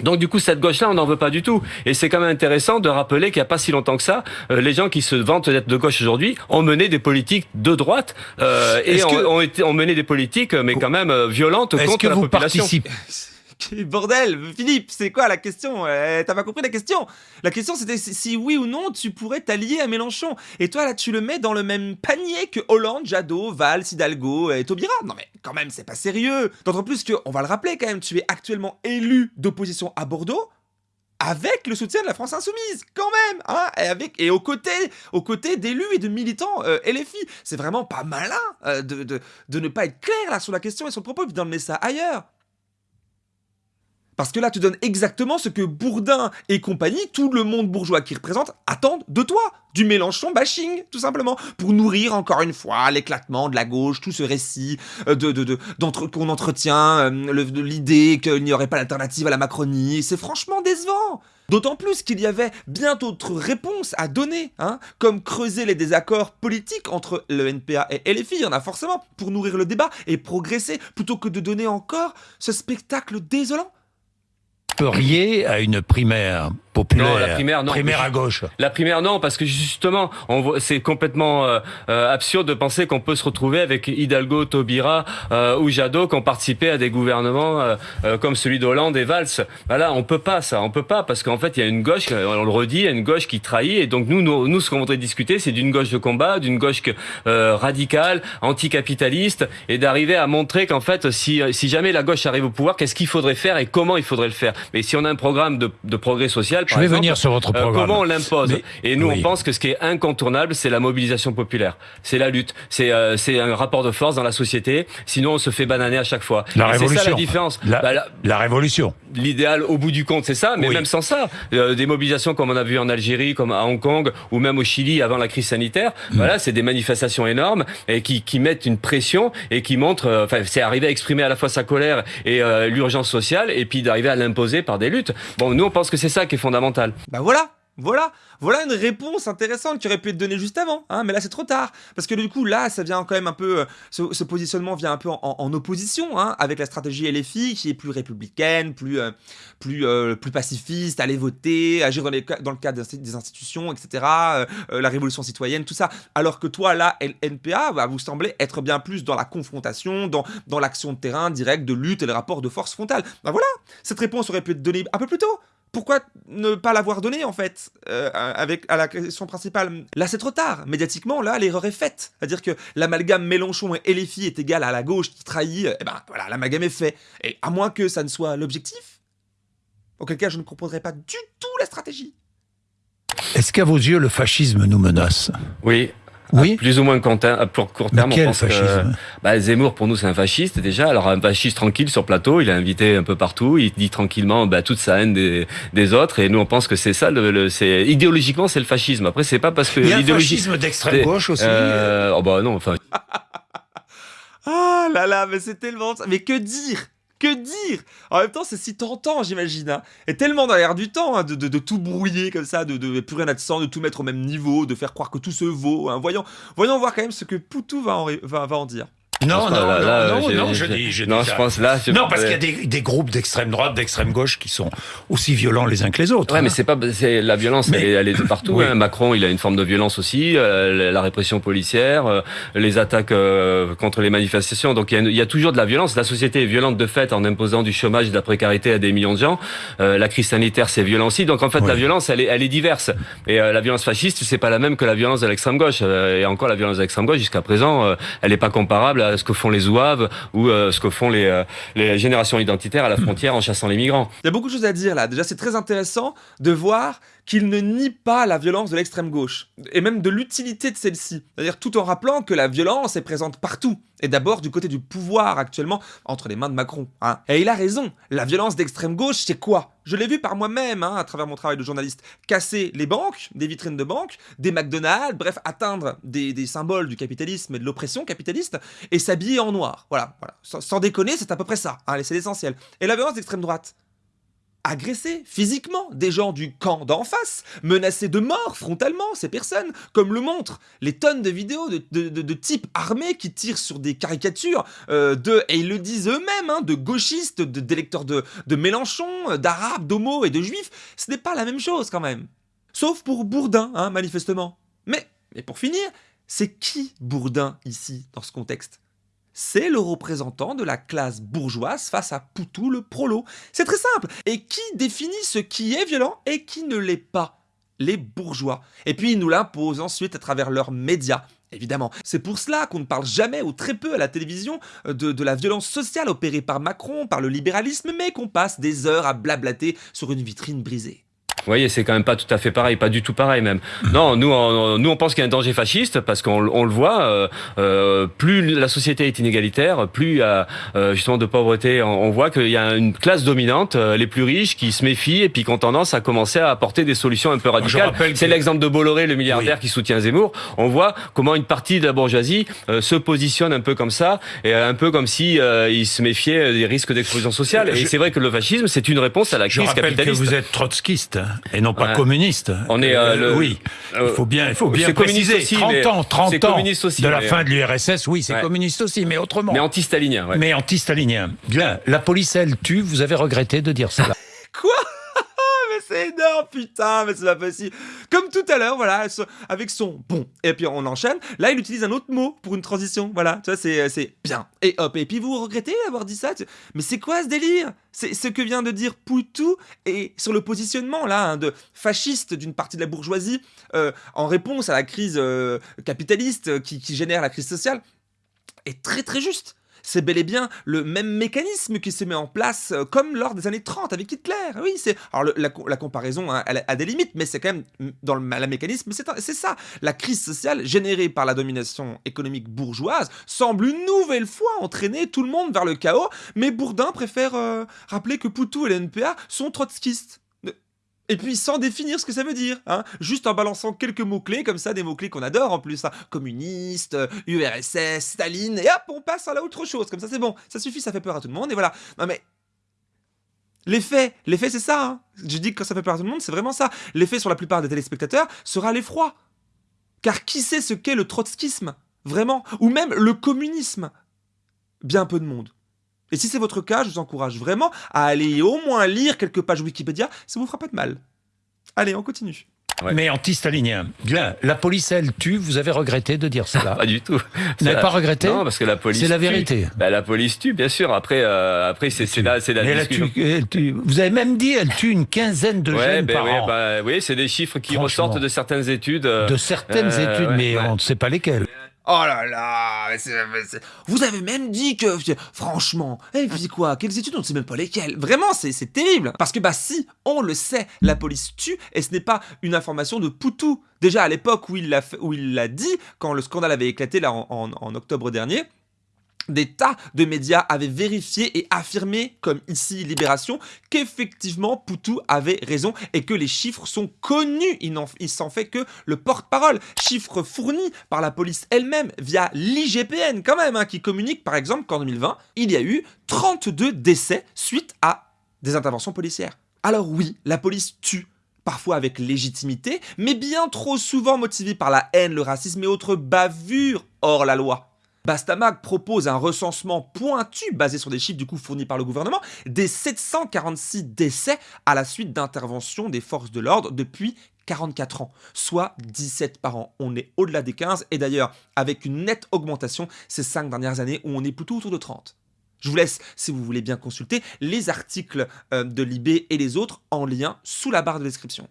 Donc du coup cette gauche-là on n'en veut pas du tout et c'est quand même intéressant de rappeler qu'il n'y a pas si longtemps que ça euh, les gens qui se vantent d'être de gauche aujourd'hui ont mené des politiques de droite euh, et ont, que- ont été ont mené des politiques mais quand même euh, violentes contre que la vous population. participez Bordel, Philippe, c'est quoi la question? Euh, T'as pas compris la question? La question c'était si, oui ou non tu pourrais t'allier à Mélenchon. Et toi là tu le mets dans le même panier que Hollande, Jadot, Valls, Hidalgo et Taubira. Non mais quand même c'est pas sérieux. D'autant plus que, on va le rappeler quand même, tu es actuellement élu d'opposition à Bordeaux avec le soutien de la France Insoumise, quand même, hein, et, avec, et aux côtés, aux côtés d'élus et de militants euh, LFI. C'est vraiment pas malin euh, de, de, de ne pas être clair là sur la question et sur le propos, puis d'emmener ça ailleurs. Parce que là, tu donnes exactement ce que Bourdin et compagnie, tout le monde bourgeois qui représente, attendent de toi. Du Mélenchon bashing, tout simplement. Pour nourrir encore une fois l'éclatement de la gauche, tout ce récit euh, qu'on entretient, euh, l'idée qu'il n'y aurait pas d'alternative à la Macronie. C'est franchement décevant. D'autant plus qu'il y avait bien d'autres réponses à donner, hein, comme creuser les désaccords politiques entre le NPA et LFI, il y en a forcément, pour nourrir le débat et progresser, plutôt que de donner encore ce spectacle désolant. Riez à une primaire populaire, Non, la primaire, non. primaire à gauche. La primaire, non, parce que justement, on voit- c'est complètement euh, euh, absurde de penser qu'on peut se retrouver avec Hidalgo, Taubira euh, ou Jadot qui ont participé à des gouvernements euh, euh, comme celui d'Hollande et Valls. Voilà, on peut pas ça, on peut pas, parce qu'en fait, il y a une gauche, euh, on le redit, il y a une gauche qui trahit, et donc nous, nous, nous, ce qu'on voudrait discuter, c'est d'une gauche de combat, d'une gauche euh, radicale, anticapitaliste, et d'arriver à montrer qu'en fait, si, si jamais la gauche arrive au pouvoir, qu'est-ce qu'il faudrait faire et comment il faudrait le faire. Mais si on a un programme de, de progrès social, Je par vais exemple, venir sur votre euh, programme. comment on l'impose Et nous, oui. on pense que ce qui est incontournable, c'est la mobilisation populaire. C'est la lutte. C'est euh, c'est un rapport de force dans la société. Sinon, on se fait bananer à chaque fois. La Et C'est ça révolution. la différence. La, Bah, la- la révolution. L'idéal, au bout du compte, c'est ça. Mais Oui. même sans ça, euh, des mobilisations comme on a vu en Algérie, comme à Hong Kong, ou même au Chili avant la crise sanitaire. Mm. Voilà, c'est des manifestations énormes et qui, qui mettent une pression et qui montrent. euh, Enfin, c'est arriver à exprimer à la fois sa colère et euh, l'urgence sociale, et puis d'arriver à l'imposer par des luttes. Bon, nous, on pense que c'est ça qui est fondamental. Bah voilà, voilà, voilà une réponse intéressante qui aurait pu être donnée juste avant, hein, mais là c'est trop tard. Parce que du coup, là, ça vient quand même un peu. euh, Ce, positionnement vient un peu en, opposition hein, avec la stratégie LFI qui est plus républicaine, plus, euh, euh, plus pacifiste, aller voter, agir dans, le cadre des insti- des institutions, etc. la révolution citoyenne, tout ça. Alors que toi, là, NPA, bah, vous semblez être bien plus dans la confrontation, dans, dans l'action de terrain directe, de lutte et le rapport de force frontale. Bah voilà, cette réponse aurait pu être donnée un peu plus tôt. Pourquoi ne pas l'avoir donnée en fait euh, avec à la question principale? Là c'est trop tard. Médiatiquement là l'erreur est faite. C'est-à-dire que l'amalgame Mélenchon et LFI est égal à la gauche qui trahit. Et ben voilà l'amalgame est fait. Et à moins que ça ne soit l'objectif, auquel cas je ne comprendrais pas du tout la stratégie. Est-ce qu'à vos yeux, le fascisme nous menace? Oui. Oui. Plus ou moins court terme, à pour court Mais terme, on quel pense que- fascisme Bah, Zemmour, pour nous, c'est un fasciste déjà. Alors un fasciste tranquille sur plateau, il est invité un peu partout, il dit tranquillement bah, toute sa haine des, des autres, et nous on pense que c'est ça. Le, le- c'est idéologiquement, c'est le fascisme. Après, c'est pas parce que l'idéologie. fascisme d'extrême gauche aussi. Euh, oh bah non, enfin, Ah là là mais c'est tellement ça. Mais que dire? Dire En même temps, c'est si tentant, j'imagine. Hein. Et tellement l'air du temps, hein, de, tout brouiller comme ça, de, plus rien à de sang, de tout mettre au même niveau, de faire croire que tout se vaut. Hein. Voyons, voyons voir quand même ce que Poutou va en dire. Non, non, non, non, je dis, je non, je pense là. Non, parce qu'il y a des, des groupes d'extrême droite, d'extrême gauche qui sont aussi violents les uns que les autres. Ouais, mais c'est pas, c'est la violence, mais, elle, est, de partout. Hein. Macron, il a une forme de violence aussi, euh, la répression policière, euh, les attaques euh, contre les manifestations. Donc il y, a, il y, a, toujours de la violence. La société est violente de fait en imposant du chômage et de la précarité à des millions de gens. la crise sanitaire, c'est violent aussi. Donc en fait, la violence, elle est, elle est diverse. Et la violence fasciste, c'est pas la même que la violence de l'extrême gauche. et encore, la violence de l'extrême gauche, jusqu'à présent, elle n'est pas comparable ce que font les ouaves ou euh, ce que font les, euh, les générations identitaires à la frontière en chassant les migrants. Il y a beaucoup de choses à dire là. Déjà, c'est très intéressant de voir qu'il ne nie pas la violence de l'extrême gauche, et même de l'utilité de celle-ci. C'est-à-dire tout en rappelant que la violence est présente partout, et d'abord du côté du pouvoir actuellement, entre les mains de Macron. Hein. Et il a raison, la violence d'extrême gauche, c'est quoi? Je l'ai vu par moi-même, hein, à travers mon travail de journaliste, casser les banques, des vitrines de banques, des McDonald's, bref, atteindre des, symboles du capitalisme et de l'oppression capitaliste, et s'habiller en noir. Voilà, voilà. Sans, déconner, c'est à peu près ça, hein, c'est l'essentiel. Et la violence d'extrême droite? Agresser physiquement des gens du camp d'en face, menacer de mort frontalement ces personnes, comme le montrent les tonnes de vidéos de, types armés qui tirent sur des caricatures euh, de, et ils le disent eux-mêmes, hein, de gauchistes, d'électeurs de, de Mélenchon, d'arabes, d'homos et de juifs. Ce n'est pas la même chose quand même. Sauf pour Bourdin, hein, manifestement. Mais, mais pour finir, c'est qui Bourdin ici, dans ce contexte? C'est le représentant de la classe bourgeoise face à Poutou le prolo. C'est très simple. Et qui définit ce qui est violent et qui ne l'est pas? Les bourgeois. Et puis ils nous l'imposent ensuite à travers leurs médias. Évidemment. C'est pour cela qu'on ne parle jamais ou très peu à la télévision euh, de, de la violence sociale opérée par Macron, par le libéralisme, mais qu'on passe des heures à blablater sur une vitrine brisée. Vous voyez, c'est quand même pas tout à fait pareil, pas du tout pareil même. Non, nous, on, nous, on pense qu'il y a un danger fasciste parce qu'on on le voit. Euh, euh, plus la société est inégalitaire, plus il y a euh, justement de pauvreté. On, voit qu'il y a une classe dominante, euh, les plus riches, qui se méfient et puis qui ont tendance à commencer à apporter des solutions un peu radicales. C'est l'exemple de Bolloré, le milliardaire qui soutient Zemmour. On voit comment une partie de la bourgeoisie se positionne un peu comme ça et un peu comme si il se méfiait des risques d'explosion sociale. Et c'est vrai que le fascisme, c'est une réponse à la crise je capitaliste. Que vous êtes trotskiste. Hein et non pas communiste. On est euh, le, oui. il faut bien, il faut bien préciser. Aussi, 30 ans, 30 ans aussi, de la fin de l'URSS, oui, c'est communiste aussi, mais autrement. Mais anti-stalinien. Ouais. Mais anti-stalinien. Bien, la police elle tue. Vous avez regretté de dire ça. Quoi? C'est énorme, putain, mais c'est pas possible. Comme tout à l'heure, voilà, avec son bon. Et puis on enchaîne. Là, il utilise un autre mot pour une transition. Voilà, tu vois, c'est bien. Et hop, et puis vous regrettez d'avoir dit ça? Mais c'est quoi ce délire? C'est ce que vient de dire Poutou et sur le positionnement là hein, de fasciste d'une partie de la bourgeoisie euh, en réponse à la crise euh, capitaliste qui, qui génère la crise sociale est très très juste c'est bel et bien le même mécanisme qui se met en place euh, comme lors des années 30 avec Hitler. Oui, c'est alors la, comparaison hein, a des limites, mais c'est quand même dans le, mécanisme, c'est ça. La crise sociale générée par la domination économique bourgeoise semble une nouvelle fois entraîner tout le monde vers le chaos, mais Bourdin préfère euh, rappeler que Poutou et l'NPA sont trotskistes. Et puis sans définir ce que ça veut dire, hein, juste en balançant quelques mots-clés, comme ça, des mots-clés qu'on adore en plus, hein. communiste, URSS, Staline, et hop, on passe à l'autre chose, comme ça c'est bon, ça suffit, ça fait peur à tout le monde, et voilà. Non mais... L'effet, l'effet c'est ça, hein. je dis que quand ça fait peur à tout le monde, c'est vraiment ça. L'effet sur la plupart des téléspectateurs sera l'effroi. Car qui sait ce qu'est le trotskisme Vraiment? Ou même le communisme? Bien peu de monde. Et si c'est votre cas, je vous encourage vraiment à aller au moins lire quelques pages Wikipédia, ça vous fera pas de mal. Allez, on continue. Mais anti-stalinien. Bien, la police, elle tue. Vous avez regretté de dire cela Pas du tout. Vous n'avez pas regretté Non, parce que la police. C'est la vérité. Bah, la police tue, bien sûr. Après, euh, après, c'est la, c'est la discussion. Elle tue, Vous avez même dit, elle tue une quinzaine de jeunes ben par an. Bah, oui, c'est des chiffres qui ressortent de certaines études. Euh, de certaines euh, études, mais on ne sait pas lesquelles. Oh là là Vous avez même dit que... Franchement, et puis quoi Quelles études On ne sait même pas lesquelles. Vraiment, c'est terrible. Parce que bah si, on le sait, la police tue, et ce n'est pas une information de Poutou. Déjà à l'époque où il l'a dit, quand le scandale avait éclaté là en octobre dernier, des tas de médias avaient vérifié et affirmé, comme ici Libération, qu'effectivement Poutou avait raison et que les chiffres sont connus. Il s'en fait que le porte-parole. Chiffres fournis par la police elle-même via l'IGPN quand même, hein, qui communique par exemple qu'en 2020, il y a eu 32 décès suite à des interventions policières. Alors oui, la police tue parfois avec légitimité, mais bien trop souvent motivée par la haine, le racisme et autres bavures hors la loi. Bastamag propose un recensement pointu basé sur des chiffres du coup fournis par le gouvernement des 746 décès à la suite d'interventions des forces de l'ordre depuis 44 ans, soit 17 par an. On est au-delà des 15 et d'ailleurs avec une nette augmentation ces 5 dernières années où on est plutôt autour de 30. Je vous laisse, si vous voulez bien consulter, les articles euh, de Libé et les autres en lien sous la barre de description.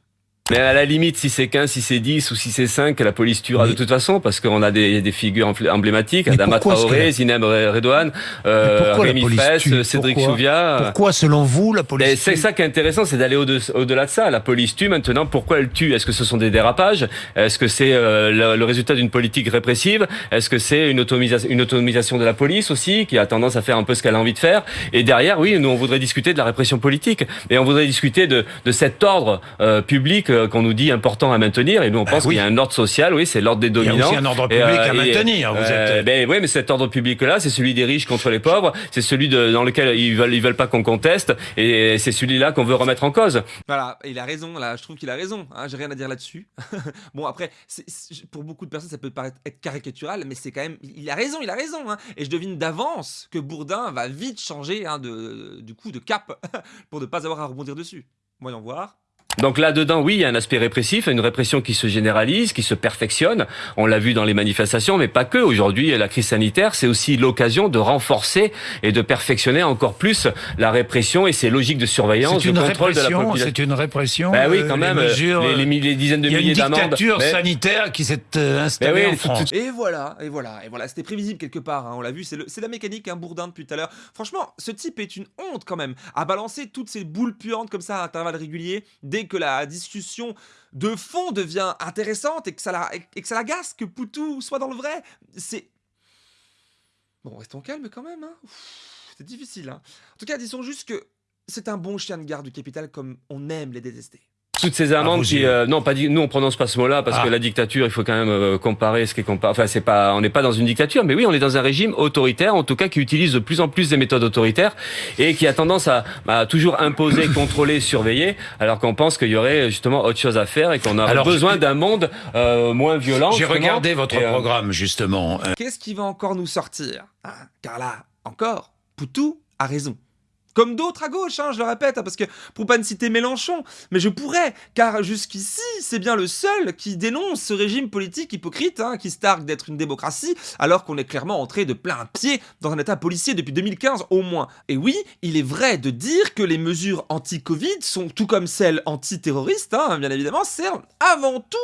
Mais à la limite, si c'est 15, si c'est 10 ou si c'est 5, la police tuera de toute façon parce qu'on a des, des, figures emblématiques, Adama Traoré, Zinem Redouane, euh, Rémi Fraisse, Cédric pourquoi? Souvia. Pourquoi, selon vous, la police C'est ça qui est intéressant, c'est d'aller au-delà de ça. La police tue maintenant. Pourquoi elle tue? Est-ce que ce sont des dérapages? Est-ce que c'est euh, le, résultat d'une politique répressive? Est-ce que c'est une, autonomisation, une autonomisation de la police aussi, qui a tendance à faire un peu ce qu'elle a envie de faire? Et derrière, oui, nous, on voudrait discuter de la répression politique. Et on voudrait discuter de, de cet ordre euh, public euh, qu'on nous dit important à maintenir. Et nous, on bah pense qu'il y a un ordre social, oui, c'est l'ordre des dominants. Il y a aussi un ordre public à maintenir. Vous êtes... ben, oui, mais cet ordre public-là, c'est celui des riches contre les pauvres. C'est celui de, dans lequel ils veulent, ils veulent pas qu'on conteste. Et c'est celui-là qu'on veut remettre en cause. Voilà, il a raison. Là, je trouve qu'il a raison. Hein, J'ai rien à dire là-dessus. bon, après, pour beaucoup de personnes, ça peut paraître être caricatural, mais c'est quand même, il a raison, il a raison. Hein. Et je devine d'avance que Bourdin va vite changer hein, de, du coup de cap pour ne pas avoir à rebondir dessus. Voyons voir. Donc là-dedans, oui, il y a un aspect répressif, une répression qui se généralise, qui se perfectionne. On l'a vu dans les manifestations, mais pas que. Aujourd'hui, la crise sanitaire, c'est aussi l'occasion de renforcer et de perfectionner encore plus la répression et ses logiques de surveillance, de contrôle de la population. C'est une répression. Ben oui, quand même. Les, les, dizaines de milliers d'amendes. Il y a une dictature sanitaire qui s'est euh, installée ben en France. Et voilà, et voilà, et voilà. C'était prévisible quelque part. Hein, on l'a vu. C'est la mécanique, un bourdin depuis tout à l'heure. Franchement, ce type est une honte quand même à balancer toutes ces boules puantes comme ça à intervalles réguliers dès que la discussion de fond devient intéressante et que ça la, et que ça l'agace que Poutou soit dans le vrai, c'est... Bon, restons calmes quand même, hein. C'est difficile, hein. En tout cas, disons juste que c'est un bon chien de garde du capital comme on aime les détester toutes ces amendes ah, qui euh, non pas dit nous on prononce pas ce mot-là parce que ah. la dictature il faut quand même euh, comparer ce qui est comparé enfin c'est pas on n'est pas dans une dictature mais oui on est dans un régime autoritaire en tout cas qui utilise de plus en plus des méthodes autoritaires et qui a tendance à, à toujours imposer contrôler surveiller alors qu'on pense qu'il y aurait justement autre chose à faire et qu'on a besoin d'un monde euh, moins violent j'ai regardé votre programme justement. Qu'est-ce qui va encore nous sortir? Hein car là encore Poutou a raison comme d'autres à gauche, hein, je le répète, hein, parce que pour pas ne citer Mélenchon, mais je pourrais, car jusqu'ici, c'est bien le seul qui dénonce ce régime politique hypocrite, hein, qui se targue d'être une démocratie, alors qu'on est clairement entré de plein pied dans un état policier depuis 2015 au moins. Et oui, il est vrai de dire que les mesures anti-Covid sont, tout comme celles anti-terroristes, bien évidemment, servent avant tout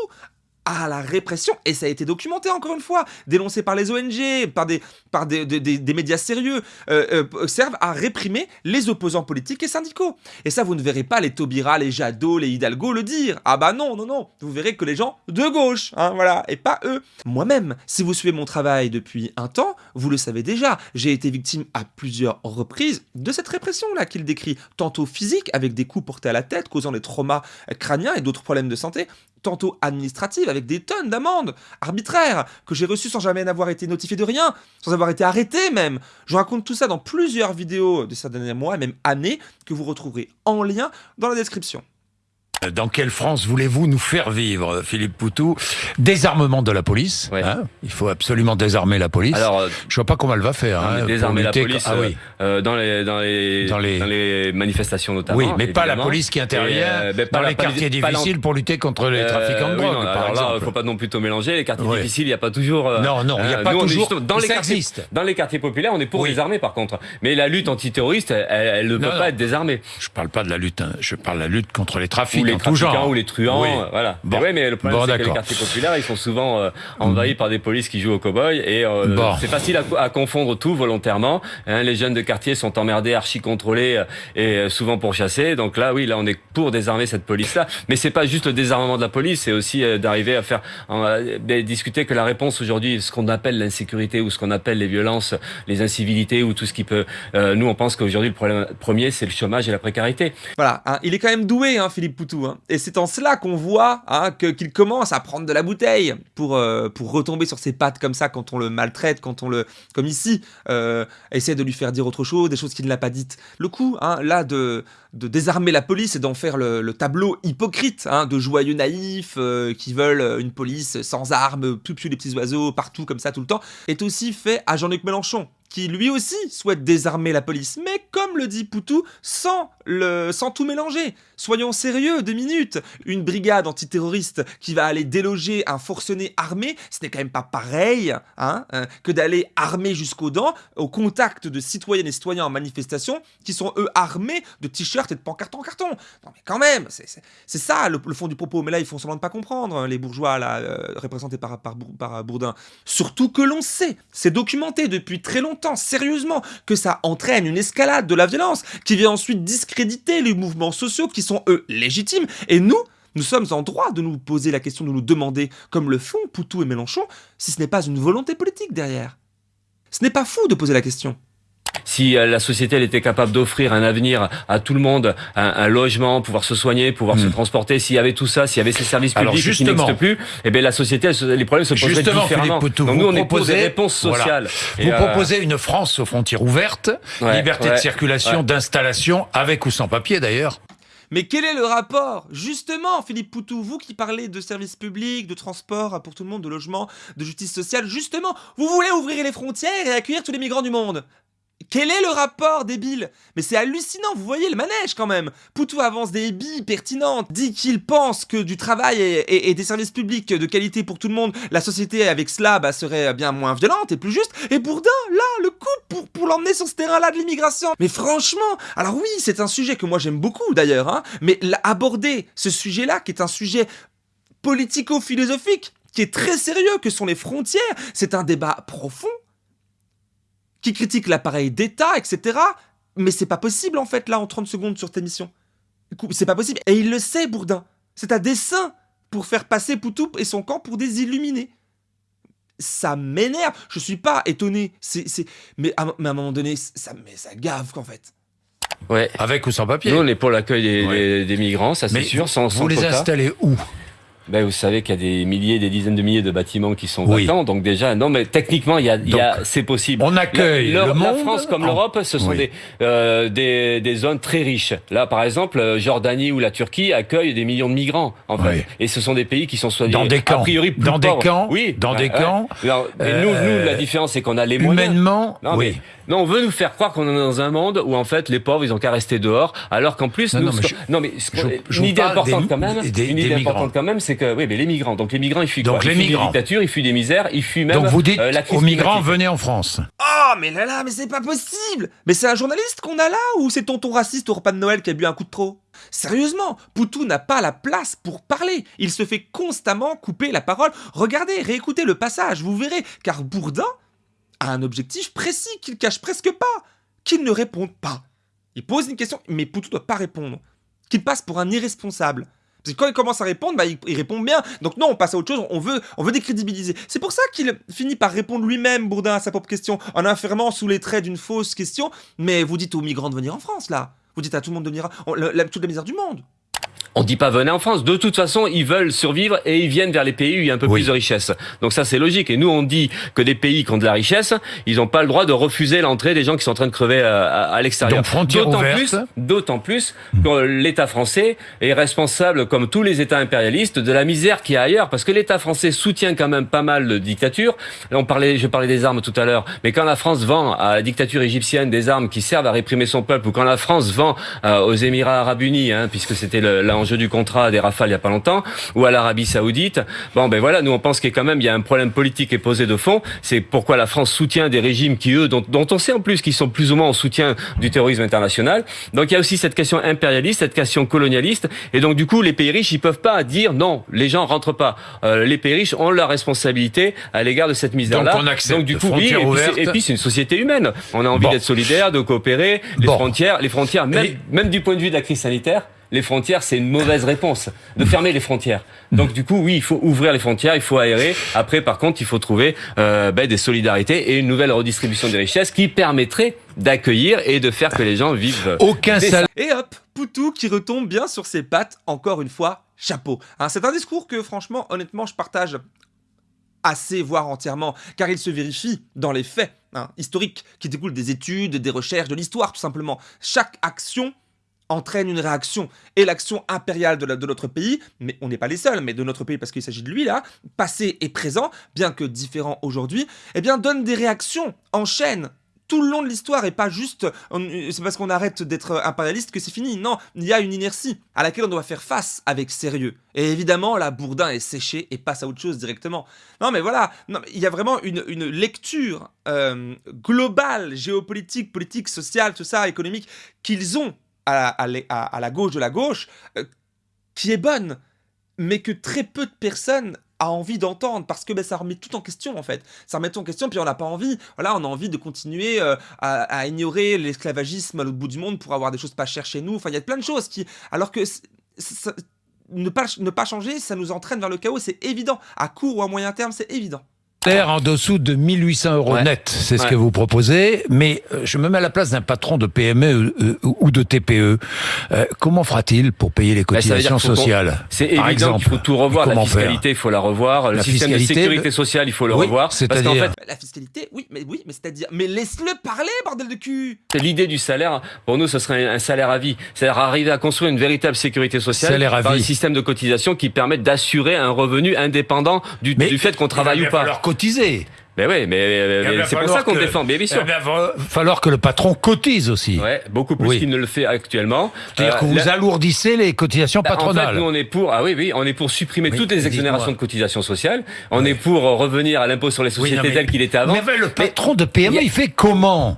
à la répression, et ça a été documenté encore une fois, dénoncé par les ONG, par des, médias sérieux, euh, euh, servent à réprimer les opposants politiques et syndicaux. Et ça, vous ne verrez pas les Taubira, les Jadot, les Hidalgo le dire. Ah bah non, non, non, vous verrez que les gens de gauche, hein, voilà, et pas eux. Moi-même, si vous suivez mon travail depuis un temps, vous le savez déjà, j'ai été victime à plusieurs reprises de cette répression-là qu'il décrit, tantôt physique, avec des coups portés à la tête, causant des traumas crâniens et d'autres problèmes de santé, tantôt administrative, avec des tonnes d'amendes arbitraires, que j'ai reçues sans jamais n'avoir été notifié de rien, sans avoir été arrêté même. Je raconte tout ça dans plusieurs vidéos de ces derniers mois, et même années, que vous retrouverez en lien dans la description. Dans quelle France voulez-vous nous faire vivre, Philippe Poutou? Désarmement de la police. Hein il faut absolument désarmer la police. Alors, euh, je vois pas comment elle va faire. Hein, désarmer la police ah, oui. Euh, euh, dans, les, dans, les, dans, les... dans, les, manifestations notamment. Oui, mais pas la police qui intervient dans les quartiers difficiles pour lutter contre les trafiquants de drogue. Oui, par alors il faut pas non plus mélanger. Les quartiers difficiles, il n'y a pas toujours. non, non, il n'y a pas toujours. Dans les quartiers, dans les quartiers populaires, on est pour désarmer par contre. Mais la lutte antiterroriste, elle, ne peut pas être désarmée. Je parle pas de la lutte. Hein. Je parle de la lutte contre les trafics les trafiquants ou les truands, voilà. Bon. Ouais, mais le problème c'est que les quartiers populaires, ils sont souvent euh, envahis par des polices qui jouent au cow-boy et euh, c'est facile à, à, confondre tout volontairement. Hein, les jeunes de quartier sont emmerdés, archi contrôlés et souvent pourchassés. Donc là, oui, là, on est pour désarmer cette police-là. Mais c'est pas juste le désarmement de la police, c'est aussi d'arriver à faire discuter que la réponse aujourd'hui, ce qu'on appelle l'insécurité ou ce qu'on appelle les violences, les incivilités ou tout ce qui peut. nous, on pense qu'aujourd'hui, le problème premier, c'est le chômage et la précarité. Voilà, hein, il est quand même doué, hein, Philippe Poutou. Hein. Et c'est en cela qu'on voit hein, qu'il commence à prendre de la bouteille pour, euh, pour retomber sur ses pattes comme ça quand on le maltraite, quand on le, comme ici, euh, essaie de lui faire dire autre chose, des choses qu'il n'a pas dites. Le coup, hein, là, de, désarmer la police et d'en faire le, tableau hypocrite hein, de joyeux naïfs euh, qui veulent une police sans armes, plus les petits oiseaux partout comme ça tout le temps, est aussi fait à Jean-Luc Mélenchon qui lui aussi souhaite désarmer la police, mais comme le dit Poutou, sans, le, sans tout mélanger. Soyons sérieux, deux minutes. Une brigade antiterroriste qui va aller déloger un forcené armé, ce n'est quand même pas pareil hein, euh, que d'aller armé jusqu'aux dents au contact de citoyennes et citoyens en manifestation qui sont eux armés de t-shirts et de pancartes en carton. Non mais quand même, c'est ça le, fond du propos. Mais là, ils font semblant de pas comprendre, hein, les bourgeois là, euh, représentés par, par Bourdin. Surtout que l'on sait, c'est documenté depuis très longtemps sérieusement, que ça entraîne une escalade de la violence, qui vient ensuite discréditer les mouvements sociaux qui sont, eux, légitimes, et nous, nous sommes en droit de nous poser la question, de nous demander, comme le font Poutou et Mélenchon, si ce n'est pas une volonté politique derrière. Ce n'est pas fou de poser la question si euh, la société elle était capable d'offrir un avenir à tout le monde, un, logement, pouvoir se soigner, pouvoir se hmm. transporter, s'il y avait tout ça, s'il y avait ces services publics qui n'existent plus, eh bien la société, les problèmes se poseraient différemment. Donc nous, on est pour des réponses sociales. Vous euh, proposez une France aux frontières ouvertes, liberté de circulation, d'installation, avec ou sans papier d'ailleurs. Mais quel est le rapport Justement, Philippe Poutou, vous qui parlez de services publics, de transport pour tout le monde, de logement, de justice sociale, justement, vous voulez ouvrir les frontières et accueillir tous les migrants du monde? Quel est le rapport, débile? Mais c'est hallucinant, vous voyez le manège quand même. Poutou avance des billes pertinentes, dit qu'il pense que du travail et, des services publics de qualité pour tout le monde, la société avec cela bah, serait bien moins violente et plus juste, et Bourdin, là, le coup pour, pour l'emmener sur ce terrain-là de l'immigration. Mais franchement, alors oui, c'est un sujet que moi j'aime beaucoup d'ailleurs, hein, mais aborder ce sujet-là, qui est un sujet politico-philosophique, qui est très sérieux, que sont les frontières, c'est un débat profond, qui critique l'appareil d'État, etc. Mais c'est pas possible en fait là en 30 secondes sur ta émission. C'est pas possible. Et il le sait, Bourdin. C'est à dessein pour faire passer Poutou et son camp pour des illuminés. Ça m'énerve. Je suis pas étonné. C'est, mais, à, un moment donné, ça, mais ça gave qu'en fait. Ouais. Avec ou sans papier. Nous, on est pour l'accueil des, migrants, ça c'est sûr. Sans, vous les installez où? Ben, vous savez qu'il y a des milliers, des dizaines de milliers de bâtiments qui sont vacants. Donc déjà, non, mais techniquement, il y a, il y a c'est possible. On accueille la, le monde. La France comme l'Europe, ce sont des, euh, des, des zones très riches. Là, par exemple, euh, Jordanie ou la Turquie accueillent des millions de migrants. En fait. Et ce sont des pays qui sont soignés dans des camps. A priori plus dans des camps. Oui, dans des camps. mais nous, nous, la différence, c'est qu'on a les moyens. Humainement, non, oui. non, on veut nous faire croire qu'on est dans un monde où en fait les pauvres, ils ont qu'à rester dehors, alors qu'en plus, non, nous, non, mais, une idée importante quand même, une idée importante quand même, c'est que oui, mais les migrants donc les migrants, ils fuient Donc quoi? les ils migrants. des dictatures, ils fuient des misères, ils fuient même Donc vous dites euh, aux migrants, venez en France. Oh, mais là là, mais c'est pas possible Mais c'est un journaliste qu'on a là ou c'est tonton raciste au repas de Noël qui a bu un coup de trop? Sérieusement, Poutou n'a pas la place pour parler. Il se fait constamment couper la parole. Regardez, réécoutez le passage, vous verrez, car Bourdin a un objectif précis qu'il cache presque pas, qu'il ne réponde pas. Il pose une question, mais Poutou ne doit pas répondre. Qu'il passe pour un irresponsable. Parce que quand il commence à répondre, bah, il, répond bien. Donc non, on passe à autre chose, on veut, on veut décrédibiliser. C'est pour ça qu'il finit par répondre lui-même, Bourdin, à sa propre question, en affirmant sous les traits d'une fausse question. Mais vous dites aux migrants de venir en France, là. Vous dites à tout le monde de venir, toute la misère du monde. On dit pas venez en France. De toute façon, ils veulent survivre et ils viennent vers les pays où il y a un peu plus de richesse. Donc ça, c'est logique. Et nous, on dit que des pays qui ont de la richesse, ils n'ont pas le droit de refuser l'entrée des gens qui sont en train de crever à, à, l'extérieur. D'autant plus, d'autant plus que l'État français est responsable, comme tous les États impérialistes, de la misère qui y a ailleurs. Parce que l'État français soutient quand même pas mal de dictatures. on parlait, je parlais des armes tout à l'heure. Mais quand la France vend à la dictature égyptienne des armes qui servent à réprimer son peuple, ou quand la France vend euh, aux Émirats Arabes Unis, hein, puisque c'était là en jeu du contrat des rafales il y a pas longtemps, ou à l'Arabie Saoudite. Bon, ben voilà, nous on pense qu'il y a quand même il y a un problème politique qui est posé de fond. C'est pourquoi la France soutient des régimes qui eux, dont, dont on sait en plus qu'ils sont plus ou moins en soutien du terrorisme international. Donc il y a aussi cette question impérialiste, cette question colonialiste, et donc du coup les pays riches ils peuvent pas dire non, les gens rentrent pas. Euh, les pays riches ont leur responsabilité à l'égard de cette misère-là. Donc on accepte Donc du coup oui, et puis, c'est- et puis c'est une société humaine. On a envie Bon. d'être solidaire, de coopérer. Les Bon. frontières, les frontières, même, Et- même du point de vue de la crise sanitaire. Les frontières, c'est une mauvaise réponse de fermer les frontières. Donc du coup, oui, il faut ouvrir les frontières, il faut aérer. Après, par contre, il faut trouver euh, ben, des solidarités et une nouvelle redistribution des richesses qui permettrait d'accueillir et de faire que les gens vivent. Aucun salaire. Et hop, Poutou qui retombe bien sur ses pattes, encore une fois, chapeau. Hein, c'est un discours que franchement, honnêtement, je partage assez, voire entièrement, car il se vérifie dans les faits hein, historiques qui découlent des études, des recherches, de l'histoire tout simplement. Chaque action entraîne une réaction. Et l'action impériale de, notre pays, mais on n'est pas les seuls, mais de notre pays parce qu'il s'agit de lui là, passé et présent, bien que différent aujourd'hui, eh bien donne des réactions en chaîne tout le long de l'histoire et pas juste c'est parce qu'on arrête d'être impérialiste que c'est fini. Non, il y a une inertie à laquelle on doit faire face avec sérieux. Et évidemment, là, Bourdin est séché et passe à autre chose directement. Non, mais voilà, il y a vraiment une, une lecture euh, globale, géopolitique, politique, sociale, tout ça, économique, qu'ils ont à la, gauche de la gauche, euh, qui est bonne, mais que très peu de personnes a envie d'entendre parce que ben, ça remet tout en question en fait. Ça remet tout en question puis on n'a pas envie. Voilà, on a envie de continuer euh, à, ignorer l'esclavagisme à l'autre bout du monde pour avoir des choses pas chères chez nous. Enfin, il y a plein de choses qui, alors que ne pas ne pas changer, ça nous entraîne vers le chaos. C'est évident. À court ou à moyen terme, c'est évident. En dessous de 1800 euros Ouais. net, c'est ce Ouais. que vous proposez. Mais euh, je me mets à la place d'un patron de PME euh, ou de TPE. Euh, comment fera-t-il pour payer les dire cotisations sociales C'est par évident exemple qu'il faut tout revoir. La Comment faire fiscalité, il faut la revoir. Le La système de sécurité le- sociale, il faut le Oui, revoir. C'est-à-dire fait, Bah, La fiscalité, oui, mais oui, mais c'est-à-dire, mais laisse-le parler, bordel de cul. C'est l'idée du salaire. Pour nous, ce serait un salaire à vie. C'est-à-dire arriver à construire une véritable sécurité sociale Salaire à par vie. un système de cotisation qui permette d'assurer un revenu indépendant du, fait qu'on travaille il ou pas. Cotiser. Mais oui, mais, c'est pour ça qu'on que- défend. Mais bien sûr. Il va falloir que le patron cotise aussi. Ouais, beaucoup plus Oui. qu'il ne le fait actuellement. C'est-à-dire Euh, que vous la- alourdissez les cotisations Bah, En patronales. fait, nous, on est pour, ah oui, oui, on est pour supprimer Oui, toutes les exonérations de cotisations sociales. On est pour euh, revenir à l'impôt sur les Oui, sociétés non, mais- tel qu'il était avant. Mais le patron de PME, il y a- il fait comment?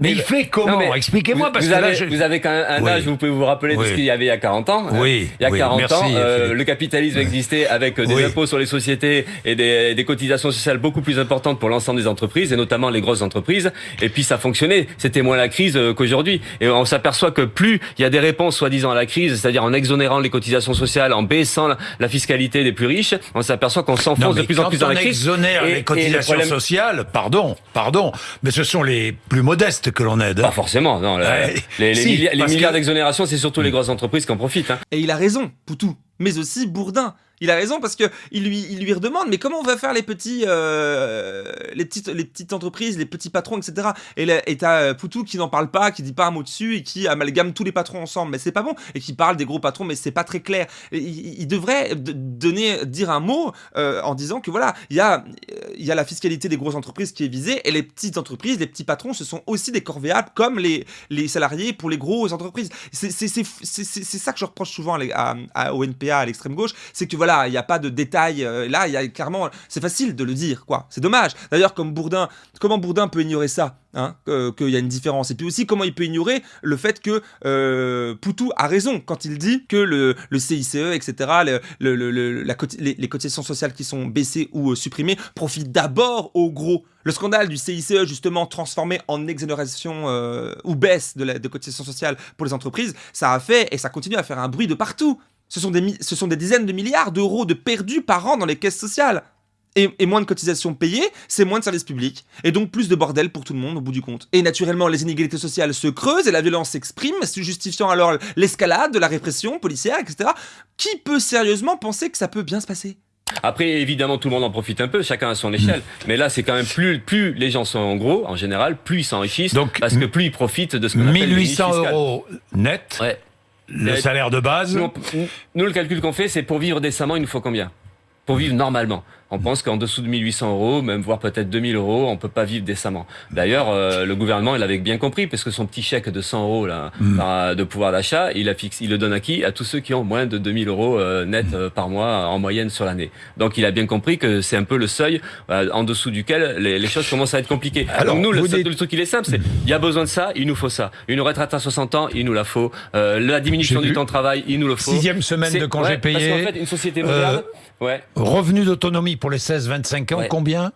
Mais il fait comment Expliquez-moi parce vous que avez, là, je... vous avez quand même un Oui. âge, vous pouvez vous rappeler de Oui. ce qu'il y avait il y a 40 ans. hein. Oui, Il y a oui, 40 merci, ans, euh, le capitalisme existait avec des Oui. impôts sur les sociétés et des, des cotisations sociales beaucoup plus importantes pour l'ensemble des entreprises et notamment les grosses entreprises. Et puis ça fonctionnait. C'était moins la crise euh, qu'aujourd'hui. Et on s'aperçoit que plus il y a des réponses soi-disant à la crise, c'est-à-dire en exonérant les cotisations sociales, en baissant la, la fiscalité des plus riches, on s'aperçoit qu'on s'enfonce de plus en quand plus dans on la crise. exonère Et- et les le cotisations problème- sociales, pardon, pardon, mais ce sont les plus modestes que l'on aide. Pas forcément, non. Ouais. les, les Si, milliards, les parce milliards que- d'exonération, c'est surtout les grosses entreprises qui en profitent. Hein. Et il a raison, Poutou, mais aussi Bourdin. Il a raison parce que il lui, il lui redemande mais comment on va faire les petits, euh, les petites, les petites entreprises, les petits patrons, etc. Et là- et t'as euh, Poutou qui n'en parle pas, qui dit pas un mot dessus et qui amalgame tous les patrons ensemble, mais c'est pas bon. Et qui parle des gros patrons, mais c'est pas très clair. Il, il devrait donner, dire un mot euh, en disant que voilà, il y a, il y a la fiscalité des grosses entreprises qui est visée et les petites entreprises, les petits patrons, ce sont aussi des corvéables comme les, les salariés pour les grosses entreprises. C'est ça que je reproche souvent à, à- à- au NPA, à l'extrême gauche, c'est que voilà, il n'y a pas de détails. euh, là, il y a clairement, c'est facile de le dire, quoi. C'est dommage. D'ailleurs, comme Bourdin, comment Bourdin peut ignorer ça Hein, qu'il y a une différence? Et puis aussi, comment il peut ignorer le fait que euh, Poutou a raison quand il dit que le, CICE, etc., les, cotisations sociales qui sont baissées ou euh, supprimées profitent d'abord aux gros. Le scandale du CICE, justement, transformé en exonération ou baisse de, la, de cotisations sociales pour les entreprises, ça a fait et ça continue à faire un bruit de partout. Ce sont des, mi- ce sont des dizaines de milliards d'euros de perdus par an dans les caisses sociales. Et, et moins de cotisations payées, c'est moins de services publics. Et donc plus de bordel pour tout le monde au bout du compte. Et naturellement, les inégalités sociales se creusent et la violence s'exprime, se justifiant alors l'escalade de la répression policière, etc. Qui peut sérieusement penser que ça peut bien se passer? Après, évidemment, tout le monde en profite un peu, chacun à son échelle. Mais là, c'est quand même plus, plus les gens sont en gros, en général, plus ils s'enrichissent, Donc, parce que plus ils profitent de ce qu'on appelle le 1800 niche fiscal. euros net, Ouais. Le salaire de base. Nous, on- nous, le calcul qu'on fait, c'est pour vivre décemment, il nous faut combien? Pour vivre normalement. On pense qu'en dessous de 1800 euros, même voire peut-être 2000 euros, on peut pas vivre décemment. D'ailleurs, euh, le gouvernement, il avait bien compris, parce que son petit chèque de 100 euros là, Mm. de pouvoir d'achat, il a il le donne à qui? À tous ceux qui ont moins de 2000 euros euh, net Mm. euh, par mois en moyenne sur l'année. Donc, il a bien compris que c'est un peu le seuil euh, en dessous duquel les, les choses commencent à être compliquées. Alors, Donc nous, le, dites- le truc il est simple, c'est il y a besoin de ça, il nous faut ça. Une retraite à 60 ans, il nous la faut. Euh, la diminution du temps de travail, il nous le faut. Sixième semaine de congés ouais, payés. qu'en fait, une société Euh, moderne, ouais, Revenu d'autonomie pour les 16-25 ans, Ouais. combien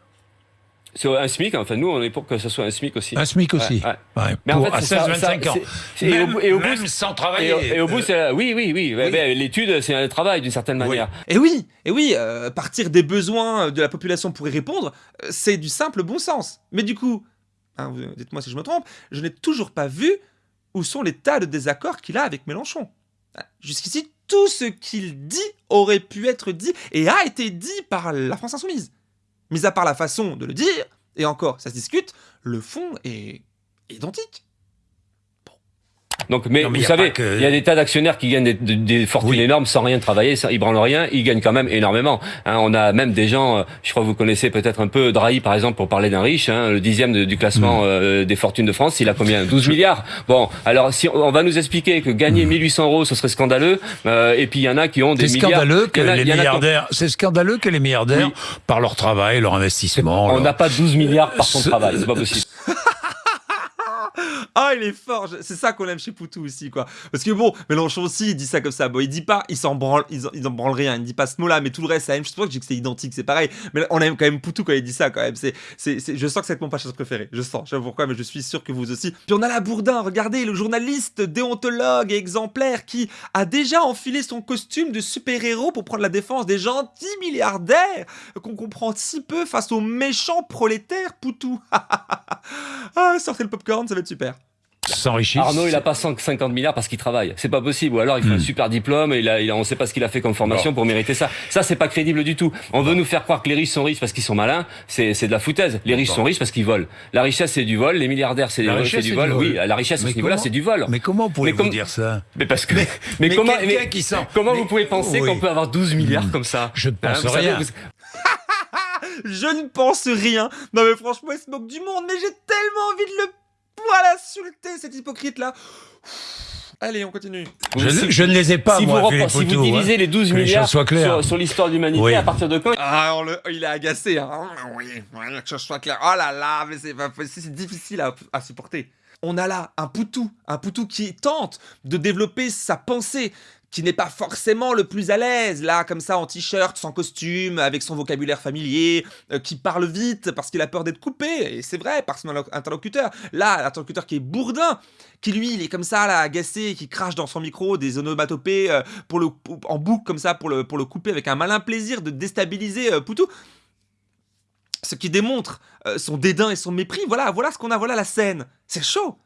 c'est un SMIC. Enfin, nous, on est pour que ce soit un SMIC aussi. Un SMIC aussi. Ouais, ouais. Ouais, Mais en pour- fait, à c'est ça- 16-25 ça- ans. et au Même, bout- et au bout, même sans Et, travailler. au- et au bout, Euh, c'est oui, oui, oui. ben, L'étude, c'est un travail d'une certaine Oui. manière. Et oui, et oui, euh, partir des besoins de la population pour y répondre, euh, c'est du simple bon sens. Mais du coup, hein, dites-moi si je me trompe, je n'ai toujours pas vu où sont les tas de désaccords qu'il a avec Mélenchon. Jusqu'ici, tout ce qu'il dit aurait pu être dit et a été dit par la France Insoumise. Mis à part la façon de le dire, et encore, ça se discute, le fond est identique. Donc, mais, Non, mais vous savez, que- il y a des tas d'actionnaires qui gagnent des, des- des fortunes Oui. énormes sans rien travailler, sans, ils branlent rien, ils gagnent quand même énormément. Hein, on a même des gens, euh, je crois que vous connaissez peut-être un peu Drahi par exemple pour parler d'un riche, hein, le dixième de- du classement Mm. euh, des fortunes de France, il a combien? 12 milliards. Bon, alors si on, va nous expliquer que gagner 1800 euros, ce serait scandaleux, euh, et puis il y en a qui ont des C'est milliards. scandaleux que a- les milliardaires, c'est scandaleux que les milliardaires, Oui. par leur travail, leur investissement, On leur- n'a pas 12 milliards par son Ce- travail, c'est pas possible. Ah, il est fort. je- C'est ça qu'on aime chez Poutou aussi, quoi. Parce que bon, Mélenchon aussi, il dit ça comme ça. Bon, il dit pas, il s'en branle, il, il en branle rien. Il dit pas ce mot-là, mais tout le reste, c'est la même chose. C'est pour ça que je dis que c'est identique, c'est pareil. Mais on aime quand même Poutou quand il dit ça, quand même. C'est, c'est, je sens que c'est mon passage préféré. Je sens. Je sais pas pourquoi, mais je suis sûr que vous aussi. Puis on a la Bourdin. Regardez, le journaliste, déontologue et exemplaire qui a déjà enfilé son costume de super-héros pour prendre la défense des gentils milliardaires qu'on comprend si peu face aux méchants prolétaires Poutou. ah, sortez le popcorn, ça va être super. s'enrichissent. Arnaud, il a pas 150 milliards parce qu'il travaille. C'est pas possible. Ou alors, il fait Hmm. un super diplôme et il a, il a- on sait pas ce qu'il a fait comme formation pour mériter ça. Ça, c'est pas crédible du tout. On veut nous faire croire que les riches sont riches parce qu'ils sont malins. C'est, c'est de la foutaise. Les riches sont riches parce qu'ils volent. La richesse, c'est du vol. Les milliardaires, c'est, La c'est richesse, du c'est vol. du vol. Oui, la richesse à ce niveau-là, comment- c'est du vol. Mais comment pouvez-vous comme- dire ça Mais parce que, mais, mais comment, quelqu'un mais qui sent- comment mais- vous pouvez penser oui. qu'on peut avoir 12 milliards comme ça? Je ne pense Hein, vous savez, rien. vous- Je ne pense rien. Non mais franchement, il se moque du monde, mais j'ai tellement envie de le poil insulter, cet hypocrite-là. Allez, on continue. Je, si- je ne les ai pas, si, moi, vous, repensez- si vous Poutou, hein. divisez les 12 Que les milliards sur, sur l'histoire de l'humanité, Oui. à partir de quand Ah, on le- il est agacé. Hein. Oui, oui, que ce soit clair. Oh là là, mais c'est difficile à, à supporter. On a là un poutou, un poutou qui tente de développer sa pensée, qui n'est pas forcément le plus à l'aise, là, comme ça, en t-shirt, sans costume, avec son vocabulaire familier, euh, qui parle vite parce qu'il a peur d'être coupé, et c'est vrai, par son interlo- interlocuteur. Là, l'interlocuteur qui est bourdin, qui lui, il est comme ça, là, agacé, qui crache dans son micro des onomatopées euh, pour le, en boucle, comme ça, pour le, pour le couper, avec un malin plaisir de déstabiliser euh, Poutou ce qui démontre son dédain et son mépris. Voilà, voilà ce qu'on a, voilà la scène. C'est chaud,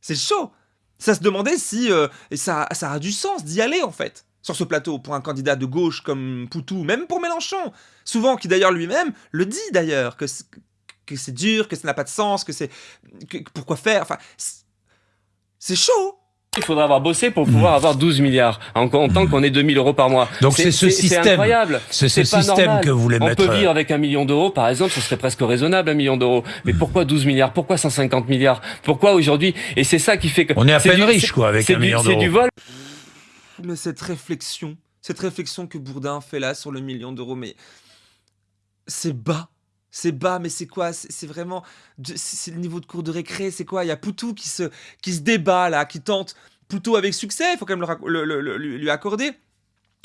c'est chaud. Ça se demandait si euh, ça, ça a du sens d'y aller en fait sur ce plateau pour un candidat de gauche comme Poutou, même pour Mélenchon. Souvent, qui d'ailleurs lui-même le dit d'ailleurs que c'est- que c'est dur, que ça n'a pas de sens, que c'est pourquoi faire. Enfin, c'est chaud. Il faudra avoir bossé pour pouvoir avoir 12 milliards en comptant qu'on est 2000 euros par mois. Donc c'est ce système. incroyable. C'est ce pas système normal. que vous voulez On mettre. euh, peut vivre avec un million d'euros, par exemple, ce serait presque raisonnable, un million d'euros. Mais pourquoi 12 milliards? Pourquoi 150 milliards? Pourquoi aujourd'hui? Et c'est ça qui fait que... On est à peine du- riche, quoi, avec un million C'est du d'euros. vol. Mais cette réflexion, cette réflexion que Bourdin fait là sur le million d'euros, mais c'est bas. C'est bas, mais c'est quoi? C'est vraiment. C'est le niveau de cours de récré, c'est quoi? Il y a Poutou qui se, débat là, qui tente, plutôt avec succès, il faut quand même le lui accorder,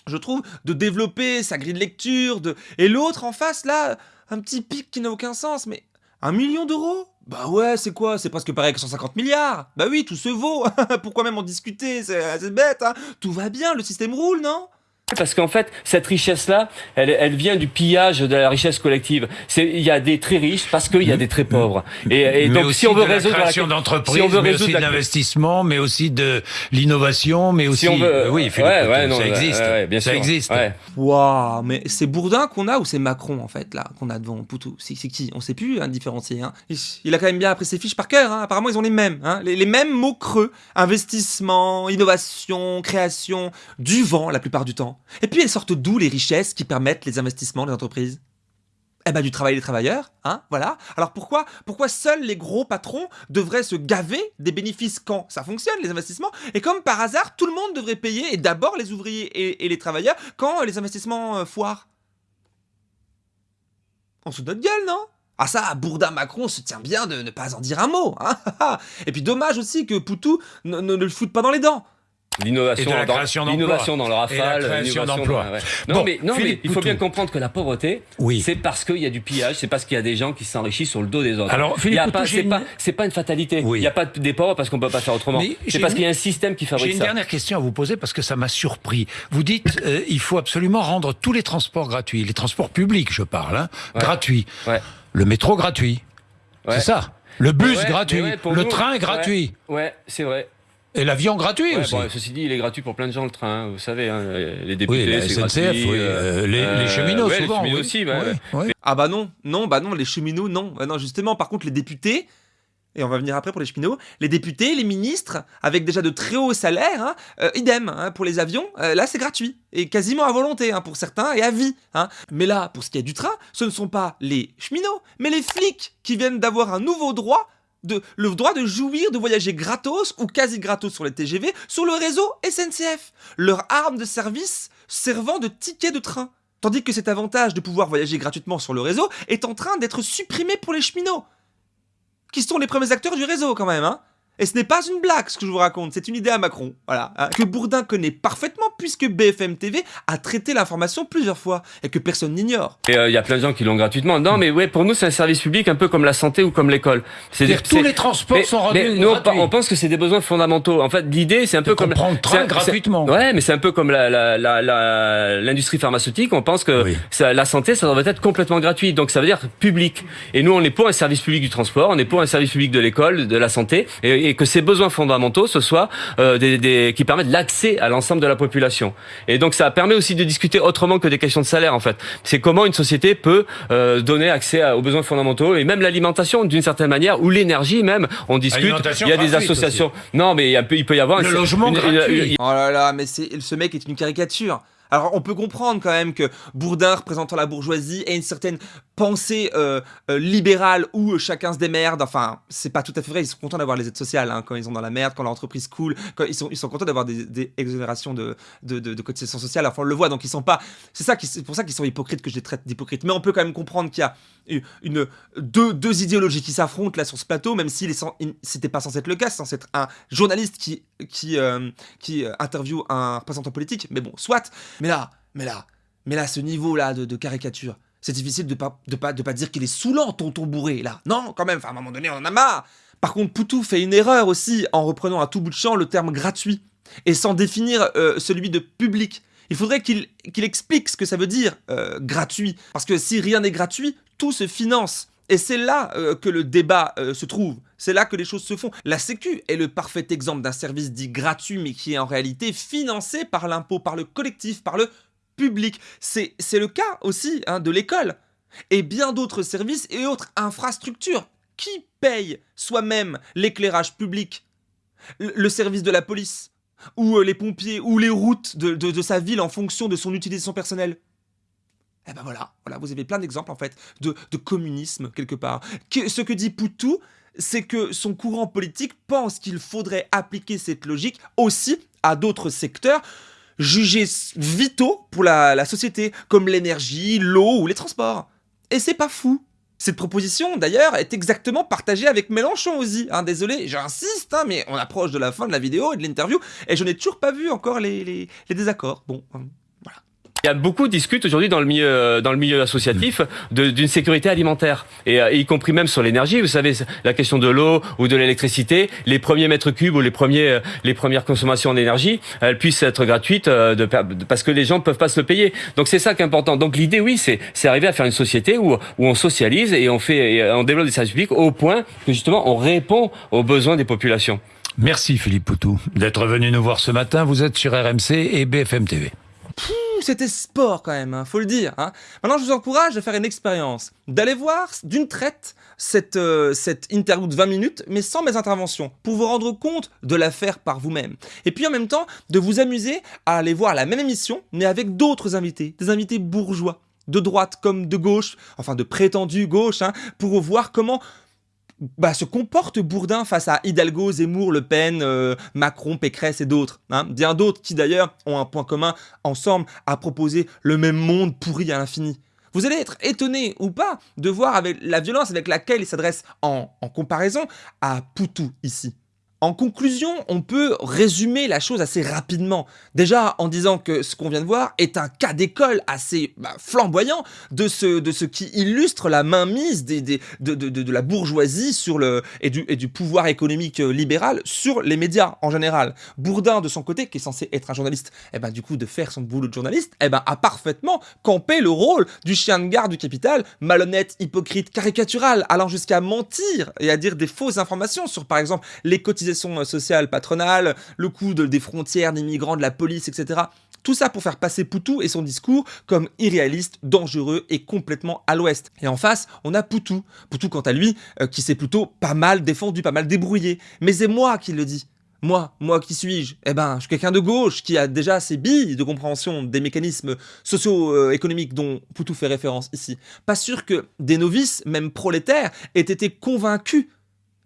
je trouve, de développer sa grille de lecture. De... Et l'autre en face là, un petit pic qui n'a aucun sens, mais un million d'euros? Bah ouais, c'est quoi? C'est presque pareil que 150 milliards. Bah oui, tout se vaut. Pourquoi même en discuter? C'est bête, hein. Tout va bien, le système roule, non? Parce qu'en fait, cette richesse-là, elle, elle vient du pillage de la richesse collective. C'est- Il y a des très riches parce qu'il y a des très pauvres. Et, et mais donc, si on veut de la résoudre création la... d'entreprises, si on veut mais aussi de la- l'investissement, mais aussi de l'innovation, mais aussi. Si on veut, oui, Philippe ouais, non, ça existe. ouais, ouais, bien ça sûr. existe. Ouais. Waouh, mais c'est Bourdin qu'on a ou c'est Macron en fait là qu'on a devant Poutou? C'est c'est qui On sait plus hein, différencier. Hein. Il, il a quand même bien appris ses fiches par cœur. Hein. Apparemment ils ont les mêmes, hein. les, les mêmes mots creux investissement, innovation, création, du vent la plupart du temps. Et puis elles sortent d'où les richesses qui permettent les investissements des entreprises? Eh ben, du travail des travailleurs, hein, voilà. Alors pourquoi, pourquoi seuls les gros patrons devraient se gaver des bénéfices quand ça fonctionne, les investissements, et comme par hasard, tout le monde devrait payer, et d'abord les ouvriers et, les travailleurs, quand les investissements euh, foirent? On se notre gueule, non? Ah ça, Bourdin Macron se tient bien de ne pas en dire un mot. Hein et puis dommage aussi que Poutou ne, ne le foute pas dans les dents. L'innovation dans, l'innovation dans le rafale, l'innovation d'emploi. Non, mais, non mais il faut bien comprendre que la pauvreté, c'est parce qu'il y a du pillage, c'est parce qu'il y a des gens qui s'enrichissent sur le dos des autres. Alors, Philippe, c'est pas, une fatalité. Il n'y a pas des pauvres parce qu'on peut pas faire autrement. C'est parce qu'il y a un système qui fabrique ça. J'ai une dernière question à vous poser parce que ça m'a surpris. Vous dites, euh, il faut absolument rendre tous les transports gratuits, les transports publics, je parle, hein, gratuits. Le métro gratuit. C'est ça. Le bus gratuit. le train gratuit. Ouais, c'est vrai. Et l'avion gratuit aussi. ceci dit, il est gratuit pour plein de gens le train, hein, vous savez, hein, les députés, c'est gratuit. Oui, euh, les, les, cheminots souvent. Les cheminots aussi, bah, Ah bah non, non, bah non, les cheminots non, bah non justement. Par contre, les députés, et on va venir après pour les cheminots, les députés, les ministres, avec déjà de très hauts salaires, hein, euh, idem pour les avions. Euh, là, c'est gratuit et quasiment à volonté pour certains et à vie. Mais là, pour ce qui est du train, ce ne sont pas les cheminots, mais les flics qui viennent d'avoir un nouveau droit le droit de jouir de voyager gratos ou quasi gratos sur les TGV sur le réseau SNCF, leur arme de service servant de ticket de train. Tandis que cet avantage de pouvoir voyager gratuitement sur le réseau est en train d'être supprimé pour les cheminots, qui sont les premiers acteurs du réseau quand même, hein et ce n'est pas une blague ce que je vous raconte, c'est une idée à Macron. Voilà. Hein, que Bourdin connaît parfaitement puisque BFM TV a traité l'information plusieurs fois et que personne n'ignore. Et euh, il y a plein de gens qui l'ont gratuitement. Non, mais ouais, pour nous, c'est un service public un peu comme la santé ou comme l'école. C'est-à-dire tous les transports sont rendus mais nous, on, pense que c'est des besoins fondamentaux. En fait, l'idée, c'est un peu comme prendre train gratuitement. Ouais, mais c'est un peu comme l'industrie la, la, pharmaceutique. On pense que la santé, ça devrait être complètement gratuit. Donc ça veut dire public. Et nous, on est pour un service public du transport, on est pour un service public de l'école, de la santé, et, et que ces besoins fondamentaux, ce soit euh, des, des, qui permettent l'accès à l'ensemble de la population. Et donc ça permet aussi de discuter autrement que des questions de salaire en fait. C'est comment une société peut euh, donner accès aux besoins fondamentaux et même l'alimentation d'une certaine manière ou l'énergie même. On discute. Il y a des associations. Non, mais il, peut, il peut y avoir le logement gratuit. oh là là, mais ce mec est une caricature. Alors on peut comprendre quand même que Bourdin représentant la bourgeoisie ait une certaine pensée euh, euh, libérale où chacun se démerde. Enfin, c'est pas tout à fait vrai. Ils sont contents d'avoir les aides sociales hein, quand ils sont dans la merde, quand l'entreprise coule, ils sont, ils sont contents d'avoir des, exonérations de, de, de, cotisations sociales. Enfin, on le voit. Donc ils sont pas. C'est pour ça qu'ils sont hypocrites que je les traite d'hypocrites. Mais on peut quand même comprendre qu'il y a une, deux, deux idéologies qui s'affrontent là sur ce plateau, même si c'était pas censé être le cas, c'est censé être un journaliste qui qui euh, qui interviewe un représentant politique. Mais bon, soit. Mais là, mais là, mais là, ce niveau-là de, caricature, c'est difficile de pas, de pas, de pas dire qu'il est saoulant, tonton bourré, là. Non, quand même, à un moment donné, on en a marre. Par contre, Poutou fait une erreur aussi en reprenant à tout bout de champ le terme gratuit et sans définir euh, celui de public. Il faudrait qu'il explique ce que ça veut dire euh, gratuit. Parce que si rien n'est gratuit, tout se finance. Et c'est là euh, que le débat se trouve. C'est là que les choses se font. La Sécu est le parfait exemple d'un service dit gratuit, mais qui est en réalité financé par l'impôt, par le collectif, par le public. C'est le cas aussi hein, de l'école. Et bien d'autres services et autres infrastructures. Qui paye soi-même l'éclairage public? Le, service de la police? Ou euh, les pompiers? Ou les routes de, sa ville en fonction de son utilisation personnelle? Eh ben voilà, voilà, vous avez plein d'exemples en fait de, communisme quelque part. ce que dit Poutou, c'est que son courant politique pense qu'il faudrait appliquer cette logique aussi à d'autres secteurs jugés vitaux pour la, société, comme l'énergie, l'eau ou les transports. Et c'est pas fou. Cette proposition, d'ailleurs, est exactement partagée avec Mélenchon aussi. Hein, désolé, j'insiste, hein, mais on approche de la fin de la vidéo et de l'interview, et je n'ai toujours pas vu encore les, les désaccords. Bon, hein. Il y a beaucoup discutent aujourd'hui dans le milieu euh, dans le milieu associatif d'une sécurité alimentaire et, euh, y compris même sur l'énergie. Vous savez la question de l'eau ou de l'électricité, les premiers mètres cubes ou les premiers euh, les premières consommations d'énergie, elles puissent être gratuites de, parce que les gens peuvent pas se le payer. Donc c'est ça qui est important. Donc l'idée oui c'est c'est arriver à faire une société où où on socialise et on fait et on développe des services publics au point que justement on répond aux besoins des populations. Merci Philippe Poutou d'être venu nous voir ce matin. Vous êtes sur RMC et BFM TV c'était sport quand même, hein, faut le dire. Hein. Maintenant, je vous encourage à faire une expérience, d'aller voir d'une traite cette, euh, interview de 20 minutes, mais sans mes interventions, pour vous rendre compte de l'affaire par vous-même. Et puis en même temps, de vous amuser à aller voir la même émission, mais avec d'autres invités, des invités bourgeois de droite comme de gauche, enfin de prétendue gauche, hein, pour voir comment bah, se comporte Bourdin face à Hidalgo, Zemmour, Le Pen, euh, Macron, Pécresse et d'autres. Hein. Bien d'autres qui d'ailleurs ont un point commun ensemble à proposer le même monde pourri à l'infini. Vous allez être étonné ou pas de voir avec la violence avec laquelle il s'adresse en, en comparaison à Poutou ici. En conclusion, on peut résumer la chose assez rapidement. Déjà en disant que ce qu'on vient de voir est un cas d'école assez bah, flamboyant de ce, de ce qui illustre la mainmise de, la bourgeoisie sur le, et, du, et du pouvoir économique euh, libéral sur les médias en général. Bourdin, de son côté, qui est censé être un journaliste, eh ben, du coup, de faire son boulot de journaliste, eh ben, a parfaitement campé le rôle du chien de garde du capital, malhonnête, hypocrite, caricatural, allant jusqu'à mentir et à dire des fausses informations sur, par exemple, les cotisations sociale patronale, le coût des frontières, des migrants, de la police, etc. Tout ça pour faire passer Poutou et son discours comme irréaliste, dangereux et complètement à l'ouest. Et en face, on a Poutou. Poutou, quant à lui, euh, qui s'est plutôt pas mal défendu, pas mal débrouillé. Mais c'est moi qui le dis. Moi, moi qui suis-je? Eh ben, je suis quelqu'un de gauche qui a déjà ses billes de compréhension des mécanismes socio-économiques dont Poutou fait référence ici. Pas sûr que des novices, même prolétaires, aient été convaincus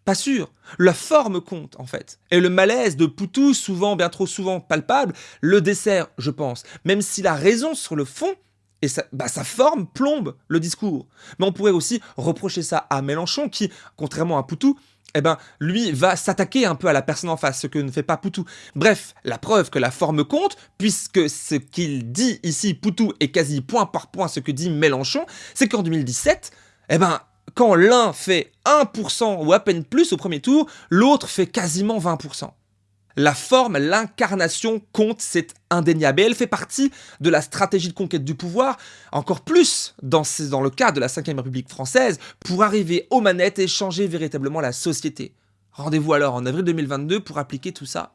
pas sûr. La forme compte, en fait. Et le malaise de Poutou, souvent, bien trop souvent palpable, le dessert, je pense. Même si la raison sur le fond, et sa, bah, sa forme plombe le discours. Mais on pourrait aussi reprocher ça à Mélenchon, qui, contrairement à Poutou, eh ben, lui va s'attaquer un peu à la personne en face, ce que ne fait pas Poutou. Bref, la preuve que la forme compte, puisque ce qu'il dit ici, Poutou, est quasi point par point ce que dit Mélenchon, c'est qu'en 2017, eh ben, quand l'un fait 1% ou à peine plus au premier tour, l'autre fait quasiment 20%. La forme, l'incarnation compte, c'est indéniable. Et elle fait partie de la stratégie de conquête du pouvoir, encore plus dans, le cas de la 5ème République française, pour arriver aux manettes et changer véritablement la société. Rendez-vous alors en avril 2022 pour appliquer tout ça,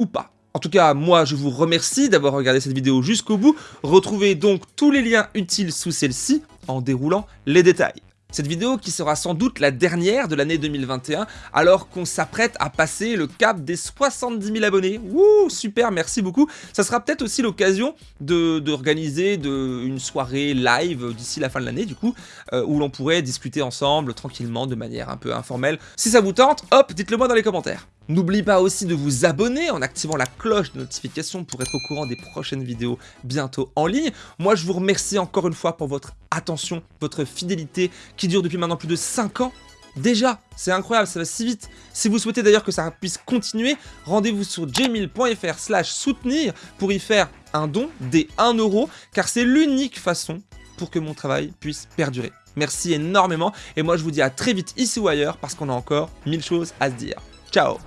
ou pas. En tout cas, moi je vous remercie d'avoir regardé cette vidéo jusqu'au bout. Retrouvez donc tous les liens utiles sous celle-ci en déroulant les détails. Cette vidéo qui sera sans doute la dernière de l'année 2021 alors qu'on s'apprête à passer le cap des 70 000 abonnés. Wouh, super, merci beaucoup. Ça sera peut-être aussi l'occasion d'organiser une soirée live d'ici la fin de l'année du coup, euh, où l'on pourrait discuter ensemble tranquillement de manière un peu informelle. Si ça vous tente, hop, dites-le moi dans les commentaires. N'oubliez pas aussi de vous abonner en activant la cloche de notification pour être au courant des prochaines vidéos bientôt en ligne. Moi, je vous remercie encore une fois pour votre attention, votre fidélité qui dure depuis maintenant plus de 5 ans. Déjà, c'est incroyable, ça va si vite. Si vous souhaitez d'ailleurs que ça puisse continuer, rendez-vous sur jmil.fr slash soutenir pour y faire un don des 1 euro, car c'est l'unique façon pour que mon travail puisse perdurer. Merci énormément, et moi je vous dis à très vite ici ou ailleurs, parce qu'on a encore mille choses à se dire. Ciao.